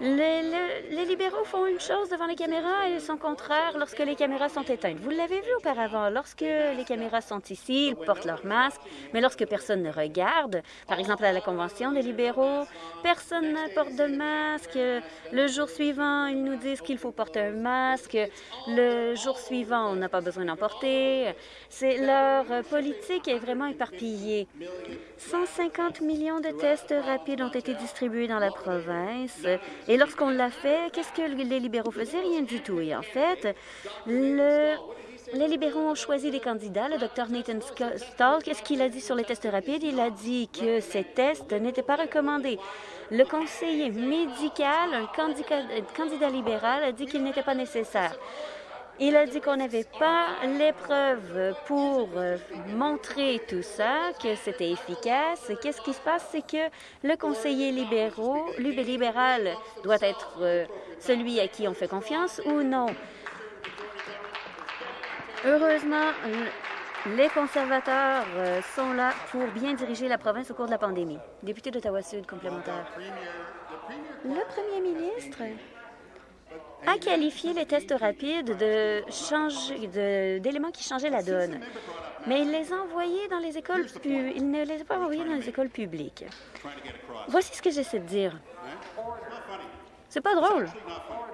[SPEAKER 2] Les, libéraux font une chose devant les caméras et son contraire lorsque les caméras sont éteintes. Vous l'avez vu auparavant. Lorsque les caméras sont ici, ils portent leur masque, mais lorsque personne ne regarde, par exemple à la Convention des libéraux, personne ne porte de masque. Le jour suivant, ils nous disent qu'il faut porter un masque. Le jour suivant, on n'a pas besoin d'en porter. C'est leur politique est vraiment éparpillée. 150 millions de tests rapides ont été distribués dans la province et lorsqu'on l'a fait, qu'est-ce que les libéraux faisaient? Rien du tout. Et en fait, le... Les libéraux ont choisi des candidats. Le docteur Nathan Stahl, qu'est-ce qu'il a dit sur les tests rapides? Il a dit que ces tests n'étaient pas recommandés. Le conseiller médical, un candidat, candidat libéral, a dit qu'il n'était pas nécessaire. Il a dit qu'on n'avait pas les preuves pour euh, montrer tout ça, que c'était efficace. Qu'est-ce qui se passe? C'est que le conseiller libéraux, libéral doit être euh, celui à qui on fait confiance ou non? Heureusement, les conservateurs euh, sont là pour bien diriger la province au cours de la pandémie. Député d'Ottawa-Sud, complémentaire. Le premier ministre a qualifié les tests rapides d'éléments qui changeaient la donne. Mais il les a envoyés dans les écoles il ne les a pas envoyés dans les écoles publiques. Voici ce que j'essaie de dire. C'est pas drôle.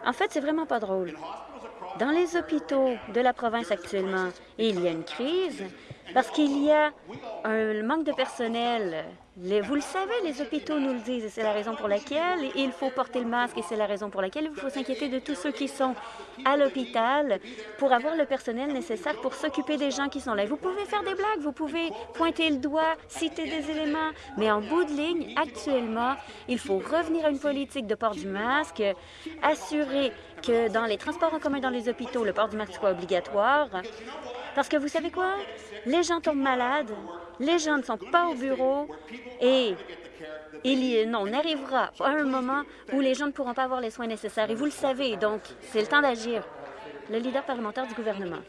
[SPEAKER 2] En fait, c'est vraiment pas drôle. Dans les hôpitaux de la province actuellement, il y a une crise parce qu'il y a un manque de personnel vous le savez, les hôpitaux nous le disent et c'est la raison pour laquelle il faut porter le masque et c'est la raison pour laquelle il faut s'inquiéter de tous ceux qui sont à l'hôpital pour avoir le personnel nécessaire pour s'occuper des gens qui sont là. Vous pouvez faire des blagues, vous pouvez pointer le doigt, citer des éléments, mais en bout de ligne, actuellement, il faut revenir à une politique de port du masque, assurer que dans les transports en commun dans les hôpitaux, le port du masque soit obligatoire. Parce que vous savez quoi? Les gens tombent malades, les gens ne sont pas au bureau et il y, non, on arrivera à un moment où les gens ne pourront pas avoir les soins nécessaires. Et vous le savez, donc c'est le temps d'agir. Le leader parlementaire du gouvernement.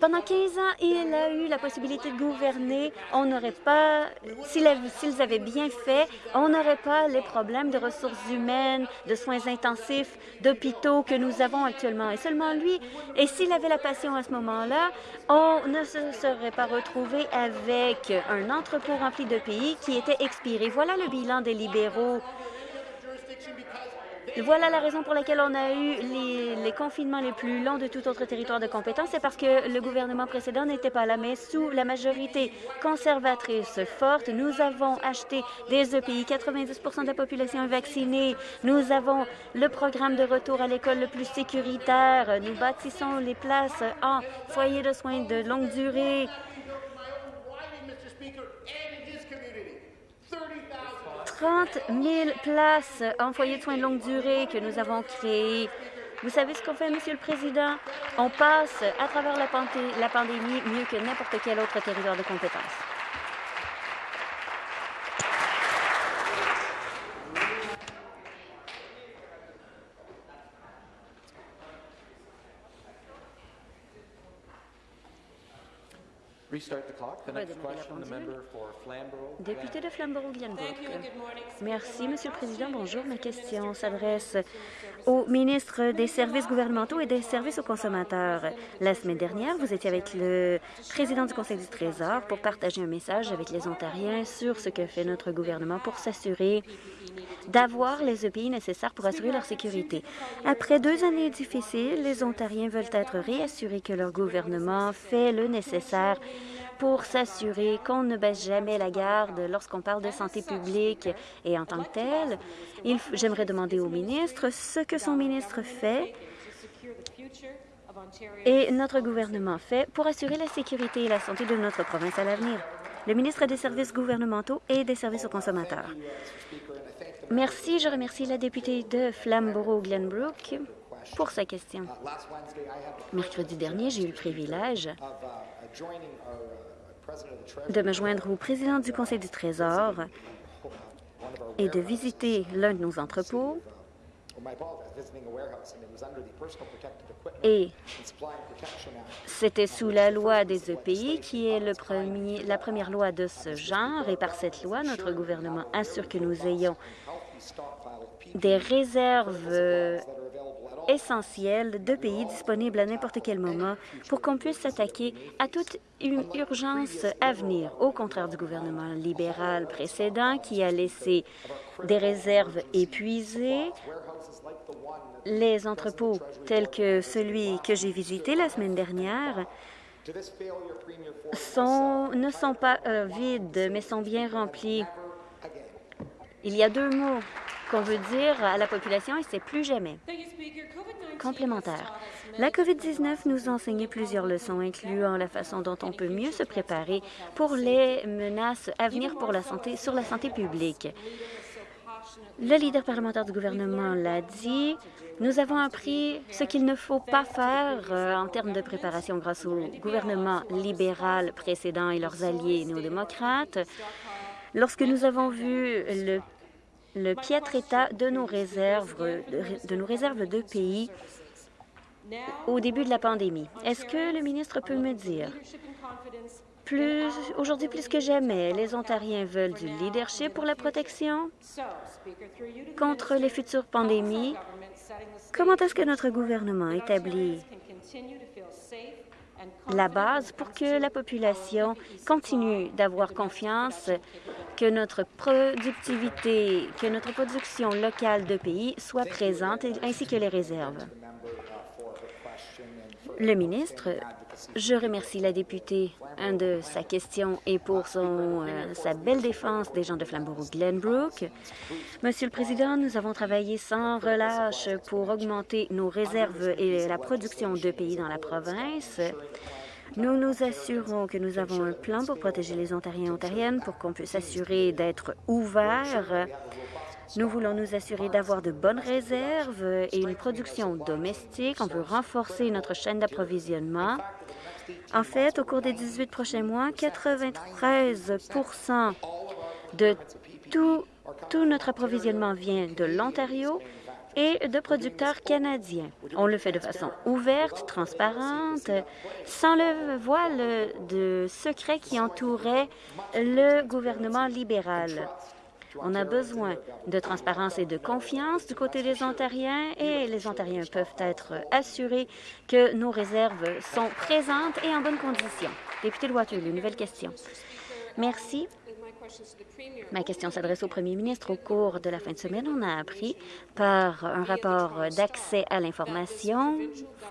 [SPEAKER 2] Pendant 15 ans, il a eu la possibilité de gouverner. On n'aurait pas, s'ils avaient bien fait, on n'aurait pas les problèmes de ressources humaines, de soins intensifs, d'hôpitaux que nous avons actuellement. Et seulement lui, et s'il avait la passion à ce moment-là, on ne se serait pas retrouvé avec un entrepôt rempli de pays qui était expiré. Voilà le bilan des libéraux voilà la raison pour laquelle on a eu les, confinements les plus longs de tout autre territoire de compétence. C'est parce que le gouvernement précédent n'était pas là, mais sous la majorité conservatrice forte, nous avons acheté des EPI. 90% de la population est vaccinée. Nous avons le programme de retour à l'école le plus sécuritaire. Nous bâtissons les places en foyer de soins de longue durée. 30 000 places en foyer de soins de longue durée que nous avons créées. Vous savez ce qu'on fait, Monsieur le Président? On passe à travers la, la pandémie mieux que n'importe quel autre territoire de compétence. Député de Flamborough-Glenbrook. Merci, Monsieur le Président. Bonjour. Ma question s'adresse au ministre des Services gouvernementaux et des services aux consommateurs. La semaine dernière, vous étiez avec le président du Conseil du Trésor pour partager un message avec les Ontariens sur ce que fait notre gouvernement pour s'assurer d'avoir les EPI nécessaires pour assurer leur sécurité. Après deux années difficiles, les Ontariens veulent être réassurés que leur gouvernement fait le nécessaire pour s'assurer qu'on ne baisse jamais la garde lorsqu'on parle de santé publique. Et en tant que tel, j'aimerais demander au ministre ce que son ministre fait et notre gouvernement fait pour assurer la sécurité et la santé de notre province à l'avenir. Le ministre des Services gouvernementaux et des services aux consommateurs. Merci. Je remercie la députée de Flamborough-Glenbrook pour sa question. Mercredi dernier, j'ai eu le privilège de me joindre au président du Conseil du Trésor et de visiter l'un de nos entrepôts et c'était sous la loi des EPI, qui est le premier, la première loi de ce genre. Et par cette loi, notre gouvernement assure que nous ayons des réserves essentiel de pays disponibles à n'importe quel moment pour qu'on puisse s'attaquer à toute une urgence à venir, au contraire du gouvernement libéral précédent qui a laissé des réserves épuisées. Les entrepôts tels que celui que j'ai visité la semaine dernière ne sont pas euh, vides, mais sont bien remplis. Il y a deux mots qu'on veut dire à la population et c'est plus jamais. Complémentaire. La COVID-19 nous a enseigné plusieurs leçons, incluant la façon dont on peut mieux se préparer pour les menaces à venir pour la santé, sur la santé publique. Le leader parlementaire du gouvernement l'a dit. Nous avons appris ce qu'il ne faut pas faire euh, en termes de préparation grâce au gouvernement libéral précédent et leurs alliés néo-démocrates. Lorsque nous avons vu le piètre état de nos réserves de, nos réserves de pays au début de la pandémie. Est-ce que le ministre peut me dire, aujourd'hui plus que jamais, les Ontariens veulent du leadership pour la protection contre les futures pandémies? Comment est-ce que notre gouvernement établit la base pour que la population continue d'avoir confiance que notre productivité, que notre production locale de pays soit présente, ainsi que les réserves. Le ministre Je remercie la députée de sa question et pour son, euh, sa belle défense des gens de Flamborough-Glenbrook. Monsieur le Président, nous avons travaillé sans relâche pour augmenter nos réserves et la production de pays dans la province. Nous nous assurons que nous avons un plan pour protéger les Ontariens et Ontariennes pour qu'on puisse s'assurer d'être ouverts. Nous voulons nous assurer d'avoir de bonnes réserves et une production domestique. On veut renforcer notre chaîne d'approvisionnement. En fait, au cours des 18 prochains mois, 93% de tout, tout notre approvisionnement vient de l'Ontario et de producteurs canadiens. On le fait de façon ouverte, transparente, sans le voile de secret qui entourait le gouvernement libéral. On a besoin de transparence et de confiance du côté des Ontariens et les Ontariens peuvent être assurés que nos réserves sont présentes et en bonne condition. Député de Waterloo, nouvelle question. Merci. Ma question s'adresse au premier ministre. Au cours de la fin de semaine, on a appris par un rapport d'accès à l'information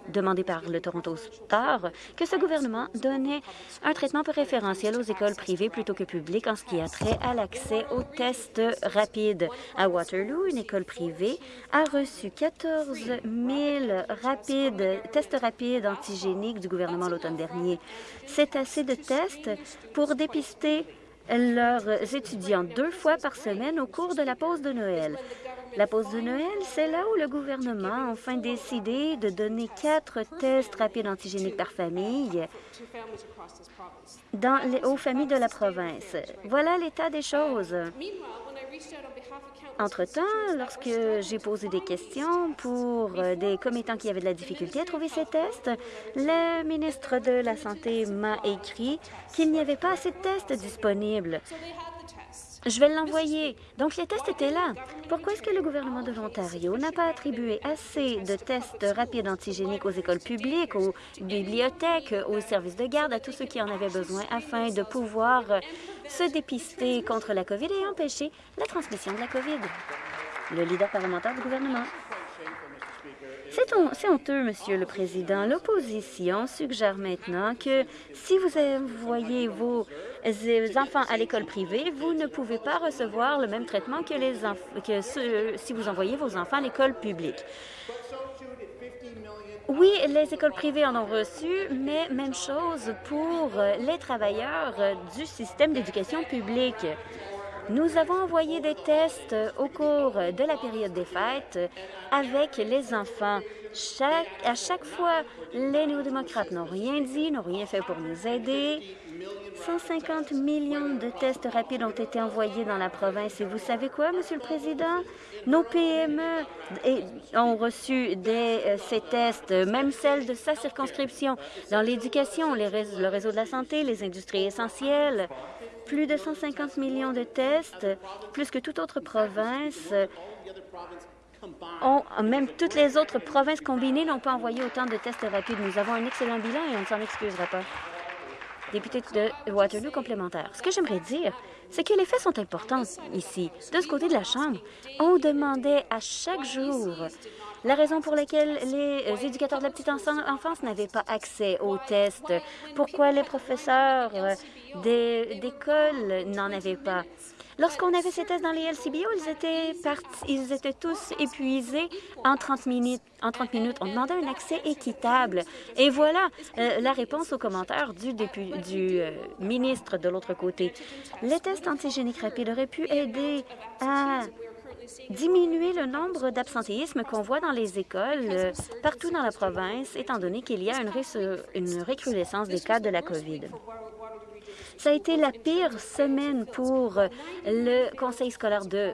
[SPEAKER 2] demandé par le Toronto Star que ce gouvernement donnait un traitement préférentiel aux écoles privées plutôt que publiques en ce qui a trait à l'accès aux tests rapides. À Waterloo, une école privée a reçu 14 000 rapides, tests rapides antigéniques du gouvernement l'automne dernier. C'est assez de tests pour dépister leurs étudiants deux fois par semaine au cours de la pause de Noël. La pause de Noël, c'est là où le gouvernement a enfin décidé de donner quatre tests rapides antigéniques par famille dans les, aux familles de la province. Voilà l'état des choses. Entre-temps, lorsque j'ai posé des questions pour euh, des commettants qui avaient de la difficulté à trouver ces tests, le ministre de la Santé m'a écrit qu'il n'y avait pas assez de tests disponibles. Je vais l'envoyer. Donc, les tests étaient là. Pourquoi est-ce que le gouvernement de l'Ontario n'a pas attribué assez de tests rapides antigéniques aux écoles publiques, aux bibliothèques, aux services de garde, à tous ceux qui en avaient besoin afin de pouvoir se dépister contre la COVID et empêcher la transmission de la COVID? Le leader parlementaire du gouvernement. C'est honteux, Monsieur le Président. L'opposition suggère maintenant que si vous envoyez vos enfants à l'école privée, vous ne pouvez pas recevoir le même traitement que, si vous envoyez vos enfants à l'école publique. Oui, les écoles privées en ont reçu, mais même chose pour les travailleurs du système d'éducation publique. Nous avons envoyé des tests au cours de la période des fêtes avec les enfants. À chaque fois, les néo-démocrates n'ont rien dit, n'ont rien fait pour nous aider. 150 millions de tests rapides ont été envoyés dans la province. Et vous savez quoi, Monsieur le Président? Nos PME ont reçu des, euh, ces tests, même celles de sa circonscription, dans l'éducation, le réseau de la santé, les industries essentielles, plus de 150 millions de tests, plus que toute autre province. Même toutes les autres provinces combinées n'ont pas envoyé autant de tests rapides. Nous avons un excellent bilan et on ne s'en excusera pas. Député de Waterloo complémentaire. Ce que j'aimerais dire, c'est que les faits sont importants ici. De ce côté de la Chambre, on demandait à chaque jour la raison pour laquelle les éducateurs de la petite enfance n'avaient pas accès aux tests, pourquoi les professeurs d'école n'en avaient pas. Lorsqu'on avait ces tests dans les LCBO, ils étaient, ils étaient tous épuisés en 30 minutes. En 30 minutes, on demandait un accès équitable. Et voilà euh, la réponse aux commentaires du, du euh, ministre de l'autre côté. Les tests antigéniques rapides auraient pu aider à diminuer le nombre d'absentéismes qu'on voit dans les écoles euh, partout dans la province, étant donné qu'il y a une, une recrudescence des cas de la COVID. Ça a été la pire semaine pour le conseil scolaire de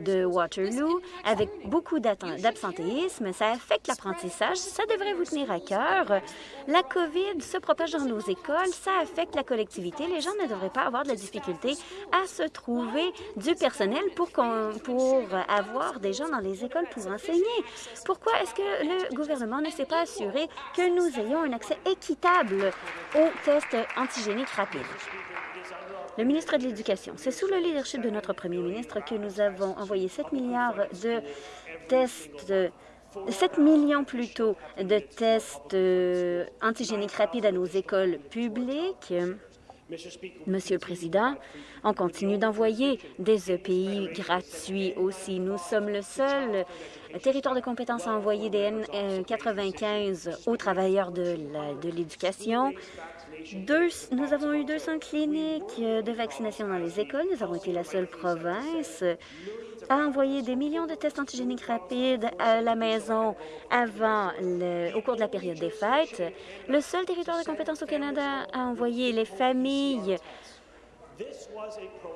[SPEAKER 2] de Waterloo avec beaucoup d'absentéisme. Ça affecte l'apprentissage. Ça devrait vous tenir à cœur. La COVID se propage dans nos écoles. Ça affecte la collectivité. Les gens ne devraient pas avoir de la difficulté à se trouver du personnel pour, pour avoir des gens dans les écoles pour enseigner. Pourquoi est-ce que le gouvernement ne s'est pas assuré que nous ayons un accès équitable aux tests antigéniques rapides? Le ministre de l'Éducation, c'est sous le leadership de notre premier ministre que nous avons envoyé 7 milliards de tests 7 millions plutôt de tests euh, antigéniques rapides à nos écoles publiques. Monsieur le Président, on continue d'envoyer des EPI gratuits aussi. Nous sommes le seul territoire de compétence à envoyer des N95 aux travailleurs de l'éducation. Nous avons eu 200 cliniques de vaccination dans les écoles. Nous avons été la seule province a envoyé des millions de tests antigéniques rapides à la maison avant au cours de la période des fêtes. Le seul territoire de compétence au Canada a envoyé les familles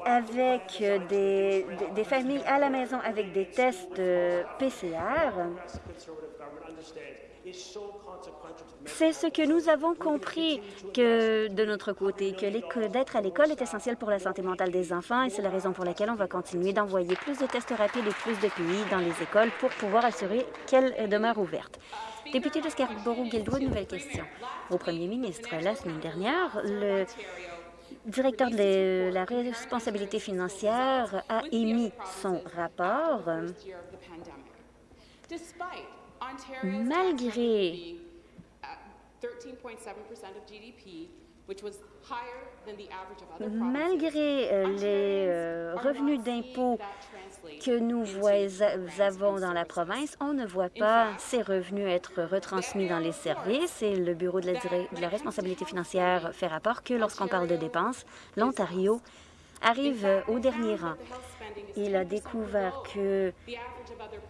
[SPEAKER 2] avec des, des, familles à la maison avec des tests PCR. C'est ce que nous avons compris que de notre côté, que d'être à l'école est essentiel pour la santé mentale des enfants et c'est la raison pour laquelle on va continuer d'envoyer plus de tests rapides et plus de pays dans les écoles pour pouvoir assurer qu'elles demeurent ouvertes. Député de Scarborough-Guildwood, nouvelle question. Au premier ministre, la semaine dernière, le directeur de la responsabilité financière a émis son rapport malgré Malgré euh, les euh, revenus d'impôts que nous avons dans la province, on ne voit pas ces revenus être retransmis dans les services et le Bureau de la, de la responsabilité financière fait rapport que lorsqu'on parle de dépenses, l'Ontario arrive au dernier rang. Il a découvert que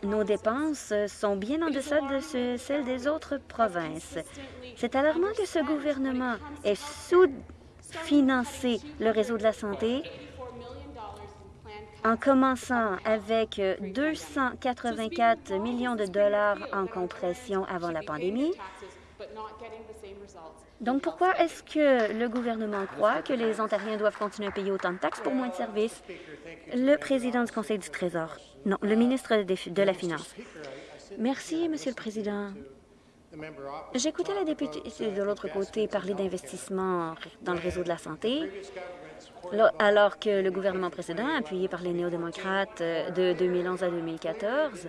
[SPEAKER 2] nos dépenses sont bien en deçà de celles des autres provinces. C'est alarmant que ce gouvernement ait sous-financé le réseau de la santé en commençant avec 284 millions de dollars en compression avant la pandémie. Donc, pourquoi est-ce que le gouvernement croit que les Ontariens doivent continuer à payer autant de taxes pour moins de services? Le président du Conseil du Trésor. Non, le ministre de la Finance. Merci, Monsieur le Président. J'écoutais la députée de l'autre côté parler d'investissement dans le réseau de la santé, alors que le gouvernement précédent, appuyé par les néo-démocrates euh, de 2011 à 2014,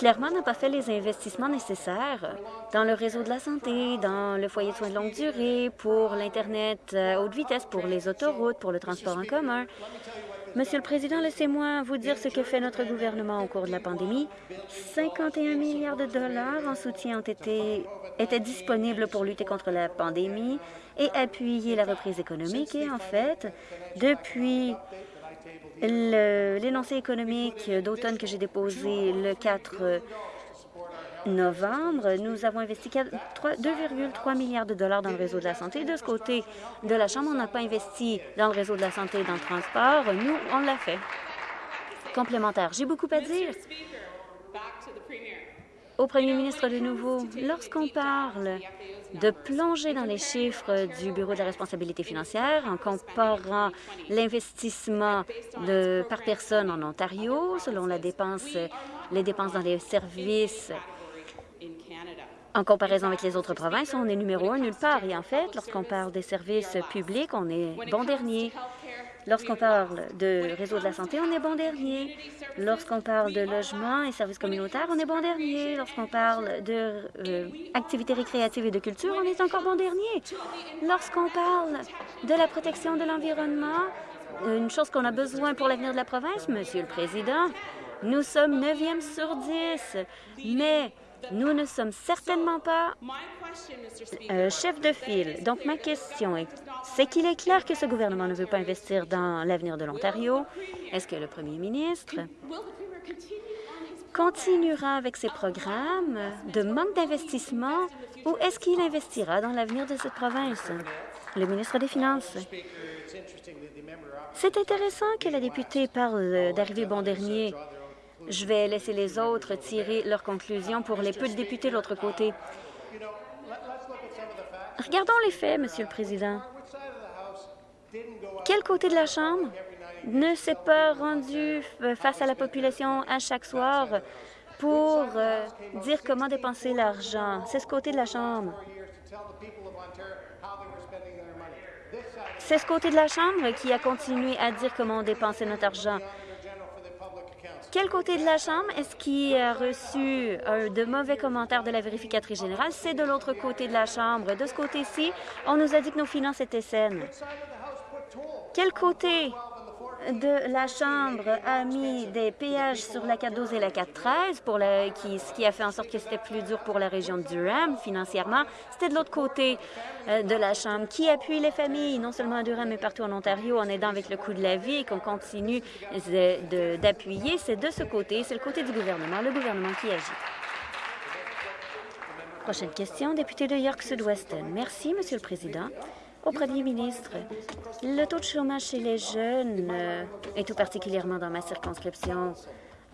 [SPEAKER 2] clairement n'a pas fait les investissements nécessaires dans le réseau de la santé, dans le foyer de soins de longue durée, pour l'Internet à haute vitesse, pour les autoroutes, pour le transport en commun. Monsieur le Président, laissez-moi vous dire ce que fait notre gouvernement au cours de la pandémie. 51 milliards de dollars en soutien ont été, étaient disponibles pour lutter contre la pandémie et appuyer la reprise économique. Et en fait, depuis l'énoncé économique d'automne que j'ai déposé le 4 novembre, nous avons investi 2,3 milliards de dollars dans le réseau de la santé. De ce côté de la Chambre, on n'a pas investi dans le réseau de la santé et dans le transport. Nous, on l'a fait. Complémentaire. J'ai beaucoup à dire. Au premier ministre de nouveau, lorsqu'on parle de plonger dans les chiffres du Bureau de la responsabilité financière en comparant l'investissement par personne en Ontario selon les dépenses dans les services en comparaison avec les autres provinces, on est numéro un nulle part. Et en fait, lorsqu'on parle des services publics, on est bon dernier. Lorsqu'on parle de réseau de la santé, on est bon dernier. Lorsqu'on parle de logement et services communautaires, on est bon dernier. Lorsqu'on parle d'activités euh, récréatives et de culture, on est encore bon dernier. Lorsqu'on parle de la protection de l'environnement, une chose qu'on a besoin pour l'avenir de la province, Monsieur le Président, nous sommes neuvième sur 10, mais nous ne sommes certainement pas euh, chef de file. Donc, ma question est, c'est qu'il est clair que ce gouvernement ne veut pas investir dans l'avenir de l'Ontario? Est-ce que le premier ministre continuera avec ses programmes de manque d'investissement ou est-ce qu'il investira dans l'avenir de cette province? Le ministre des Finances. C'est intéressant que la députée parle d'arriver bon dernier je vais laisser les autres tirer leurs conclusions pour les peu de députés de l'autre côté. Regardons les faits, Monsieur le Président. Quel côté de la Chambre ne s'est pas rendu face à la population à chaque soir pour euh, dire comment dépenser l'argent? C'est ce côté de la Chambre. C'est ce côté de la Chambre qui a continué à dire comment dépenser notre argent. Quel côté de la Chambre est-ce qui a reçu de mauvais commentaires de la vérificatrice générale? C'est de l'autre côté de la Chambre. De ce côté-ci, on nous a dit que nos finances étaient saines. Quel côté de la Chambre a mis des péages sur la 412 et la 413, pour qui, ce qui a fait en sorte que c'était plus dur pour la région de Durham financièrement. C'était de l'autre côté euh, de la Chambre qui appuie les familles, non seulement à Durham, mais partout en Ontario, en aidant avec le coût de la vie et qu'on continue d'appuyer. C'est de ce côté, c'est le côté du gouvernement, le gouvernement qui agit. Prochaine question, député de York Sud-Weston. Merci, Monsieur le Président. Au Premier ministre, le taux de chômage chez les jeunes, euh, et tout particulièrement dans ma circonscription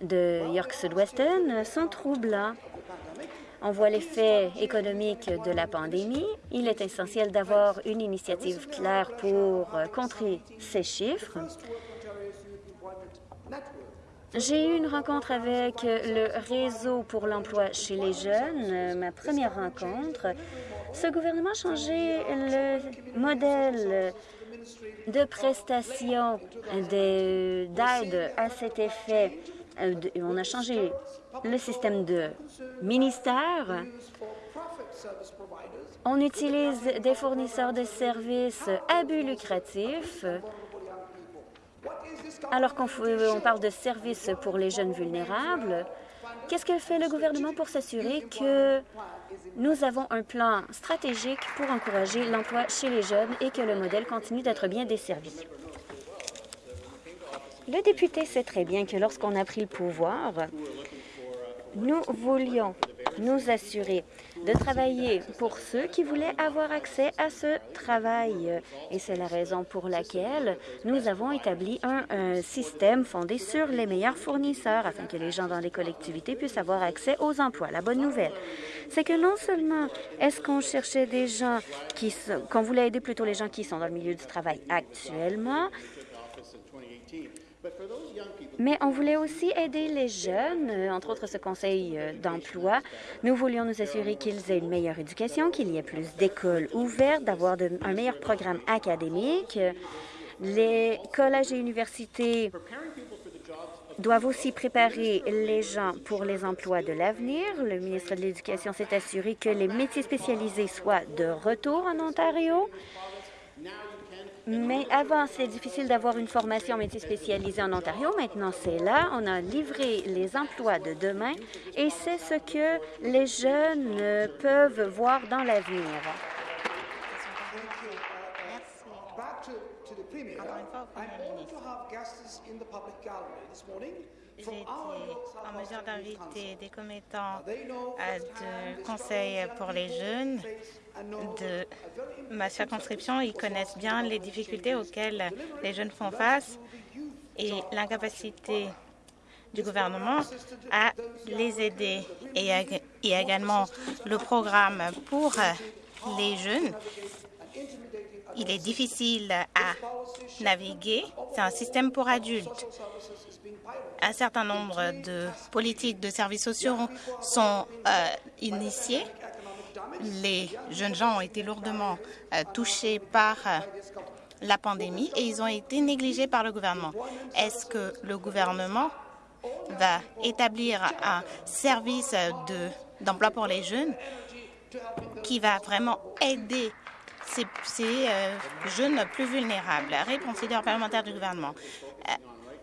[SPEAKER 2] de York Sud-Weston, sont troublants. On voit l'effet économique de la pandémie. Il est essentiel d'avoir une initiative claire pour euh, contrer ces chiffres. J'ai eu une rencontre avec le Réseau pour l'emploi chez les jeunes, ma première rencontre. Ce gouvernement a changé le modèle de prestation d'aide à cet effet. Euh, on a changé le système de ministère. On utilise des fournisseurs de services à but lucratif alors qu'on parle de services pour les jeunes vulnérables. Qu'est-ce que fait le gouvernement pour s'assurer que nous avons un plan stratégique pour encourager l'emploi chez les jeunes et que le modèle continue d'être bien desservi? Le député sait très bien que lorsqu'on a pris le pouvoir, nous voulions nous assurer de travailler pour ceux qui voulaient avoir accès à ce travail. Et c'est la raison pour laquelle nous avons établi un, système fondé sur les meilleurs fournisseurs afin que les gens dans les collectivités puissent avoir accès aux emplois. La bonne nouvelle, c'est que non seulement est-ce qu'on cherchait des gens qui... qu'on voulait aider plutôt les gens qui sont dans le milieu du travail actuellement, mais on voulait aussi aider les jeunes, euh, entre autres ce conseil euh, d'emploi. Nous voulions nous assurer qu'ils aient une meilleure éducation, qu'il y ait plus d'écoles ouvertes, d'avoir un meilleur programme académique. Les collèges et universités doivent aussi préparer les gens pour les emplois de l'avenir. Le ministre de l'Éducation s'est assuré que les métiers spécialisés soient de retour en Ontario. Mais avant, c'est difficile d'avoir une formation métier spécialisée en Ontario. Maintenant, c'est là. On a livré les emplois de demain et c'est ce que les jeunes peuvent voir dans l'avenir.
[SPEAKER 4] Été en mesure d'inviter des commettants de conseil pour les jeunes de ma circonscription. Ils connaissent bien les difficultés auxquelles les jeunes font face et l'incapacité du gouvernement à les aider. Et il y a également le programme pour les jeunes. Il est difficile à naviguer. C'est un système pour adultes. Un certain nombre de politiques de services sociaux sont euh, initiées les jeunes gens ont été lourdement euh, touchés par euh, la pandémie et ils ont été négligés par le gouvernement. Est-ce que le gouvernement va établir un service d'emploi pour les jeunes qui va vraiment aider ces, euh, jeunes plus vulnérables? Réponse leader parlementaire du gouvernement.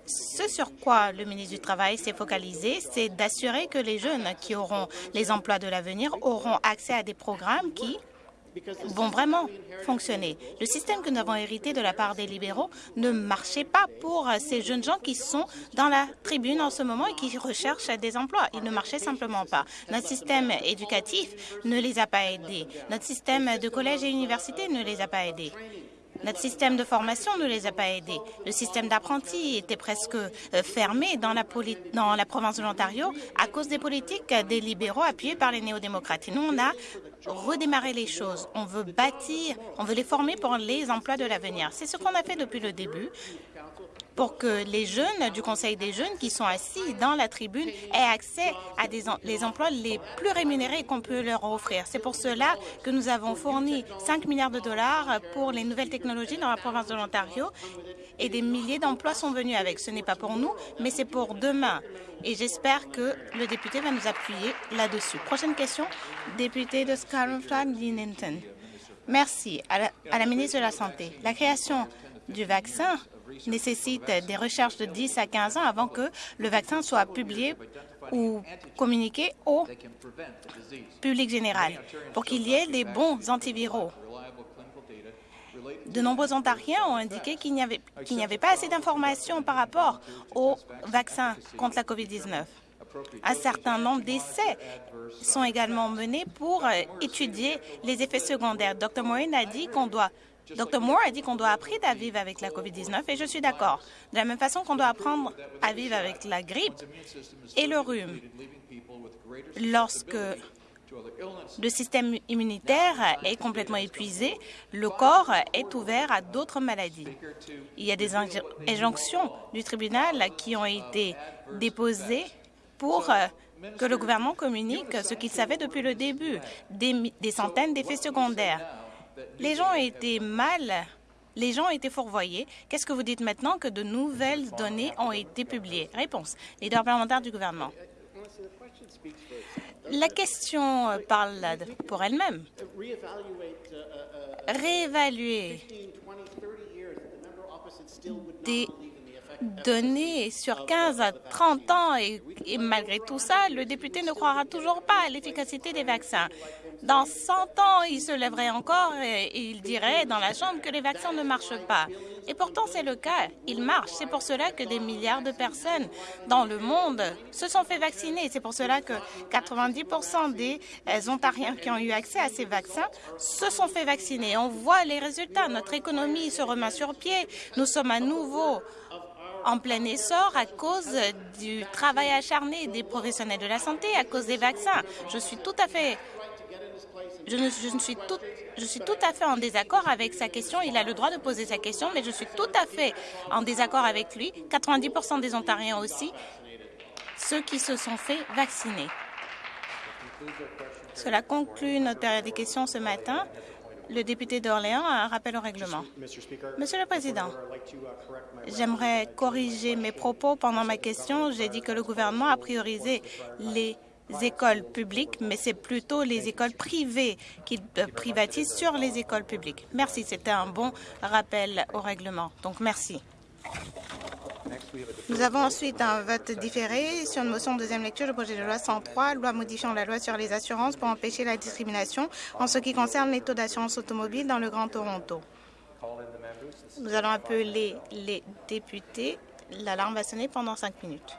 [SPEAKER 4] Ce sur quoi le ministre du Travail s'est focalisé, c'est d'assurer que les jeunes qui auront les emplois de l'avenir auront accès à des programmes qui vont vraiment fonctionner. Le système que nous avons hérité de la part des libéraux ne marchait pas pour ces jeunes gens qui sont dans la tribune en ce moment et qui recherchent des emplois. Il ne marchait simplement pas. Notre système éducatif ne les a pas aidés. Notre système de collège et université ne les a pas aidés. Notre système de formation ne les a pas aidés. Le système d'apprentis était presque euh, fermé dans la, province de l'Ontario à cause des politiques des libéraux appuyés par les néo-démocrates. nous, on a redémarrer les choses. On veut bâtir, on veut les former pour les emplois de l'avenir. C'est ce qu'on a fait depuis le début pour que les jeunes du Conseil des jeunes qui sont assis dans la tribune aient accès à des les emplois les plus rémunérés qu'on peut leur offrir. C'est pour cela que nous avons fourni 5 milliards de dollars pour les nouvelles technologies dans la province de l'Ontario et des milliers d'emplois sont venus avec. Ce n'est pas pour nous, mais c'est pour demain. Et j'espère que le député va nous appuyer là-dessus. Prochaine question, député de Scarlett Linton. Merci à la ministre de la Santé. La création du vaccin nécessite des recherches de 10 à 15 ans avant que le vaccin soit publié ou communiqué au public général pour qu'il y ait des bons antiviraux. De nombreux Ontariens ont indiqué qu'il n'y avait, pas assez d'informations par rapport au vaccin contre la COVID-19. Un certain nombre d'essais sont également menés pour étudier les effets secondaires. Dr. Morin a dit qu'on doit Dr. Moore a dit qu'on doit apprendre à vivre avec la COVID-19 et je suis d'accord. De la même façon qu'on doit apprendre à vivre avec la grippe et le rhume. Lorsque le système immunitaire est complètement épuisé, le corps est ouvert à d'autres maladies. Il y a des injonctions du tribunal qui ont été déposées pour que le gouvernement communique ce qu'il savait depuis le début, des centaines d'effets secondaires. Les gens ont été mal, les gens ont été fourvoyés. Qu'est-ce que vous dites maintenant que de nouvelles données ont été publiées? Réponse. Leader parlementaire du gouvernement. La question parle pour elle-même. Réévaluer des données sur 15 à 30 ans et, malgré tout ça, le député ne croira toujours pas à l'efficacité des vaccins. Dans 100 ans, il se lèverait encore et, et il dirait dans la Chambre que les vaccins ne marchent pas. Et pourtant, c'est le cas. Ils marchent. C'est pour cela que des milliards de personnes dans le monde se sont fait vacciner. C'est pour cela que 90% des Ontariens qui ont eu accès à ces vaccins se sont fait vacciner. On voit les résultats. Notre économie se remet sur pied. Nous sommes à nouveau en plein essor à cause du travail acharné des professionnels de la santé, à cause des vaccins. Je suis tout à fait je, ne, suis tout, je suis tout à fait en désaccord avec sa question. Il a le droit de poser sa question, mais je suis tout à fait en désaccord avec lui. 90% des Ontariens aussi, ceux qui se sont fait vacciner. Cela conclut notre période des questions ce matin. Le député d'Orléans a un rappel au règlement. Monsieur le Président, j'aimerais corriger mes propos pendant ma question. J'ai dit que le gouvernement a priorisé les écoles publiques, mais c'est plutôt les écoles privées qui privatisent sur les écoles publiques. Merci, c'était un bon rappel au règlement. Donc, merci. Nous avons ensuite un vote différé sur une motion de deuxième lecture du projet de loi 103, loi modifiant la loi sur les assurances pour empêcher la discrimination en ce qui concerne les taux d'assurance automobile dans le Grand Toronto. Nous allons appeler les députés. L'alarme va sonner pendant cinq minutes.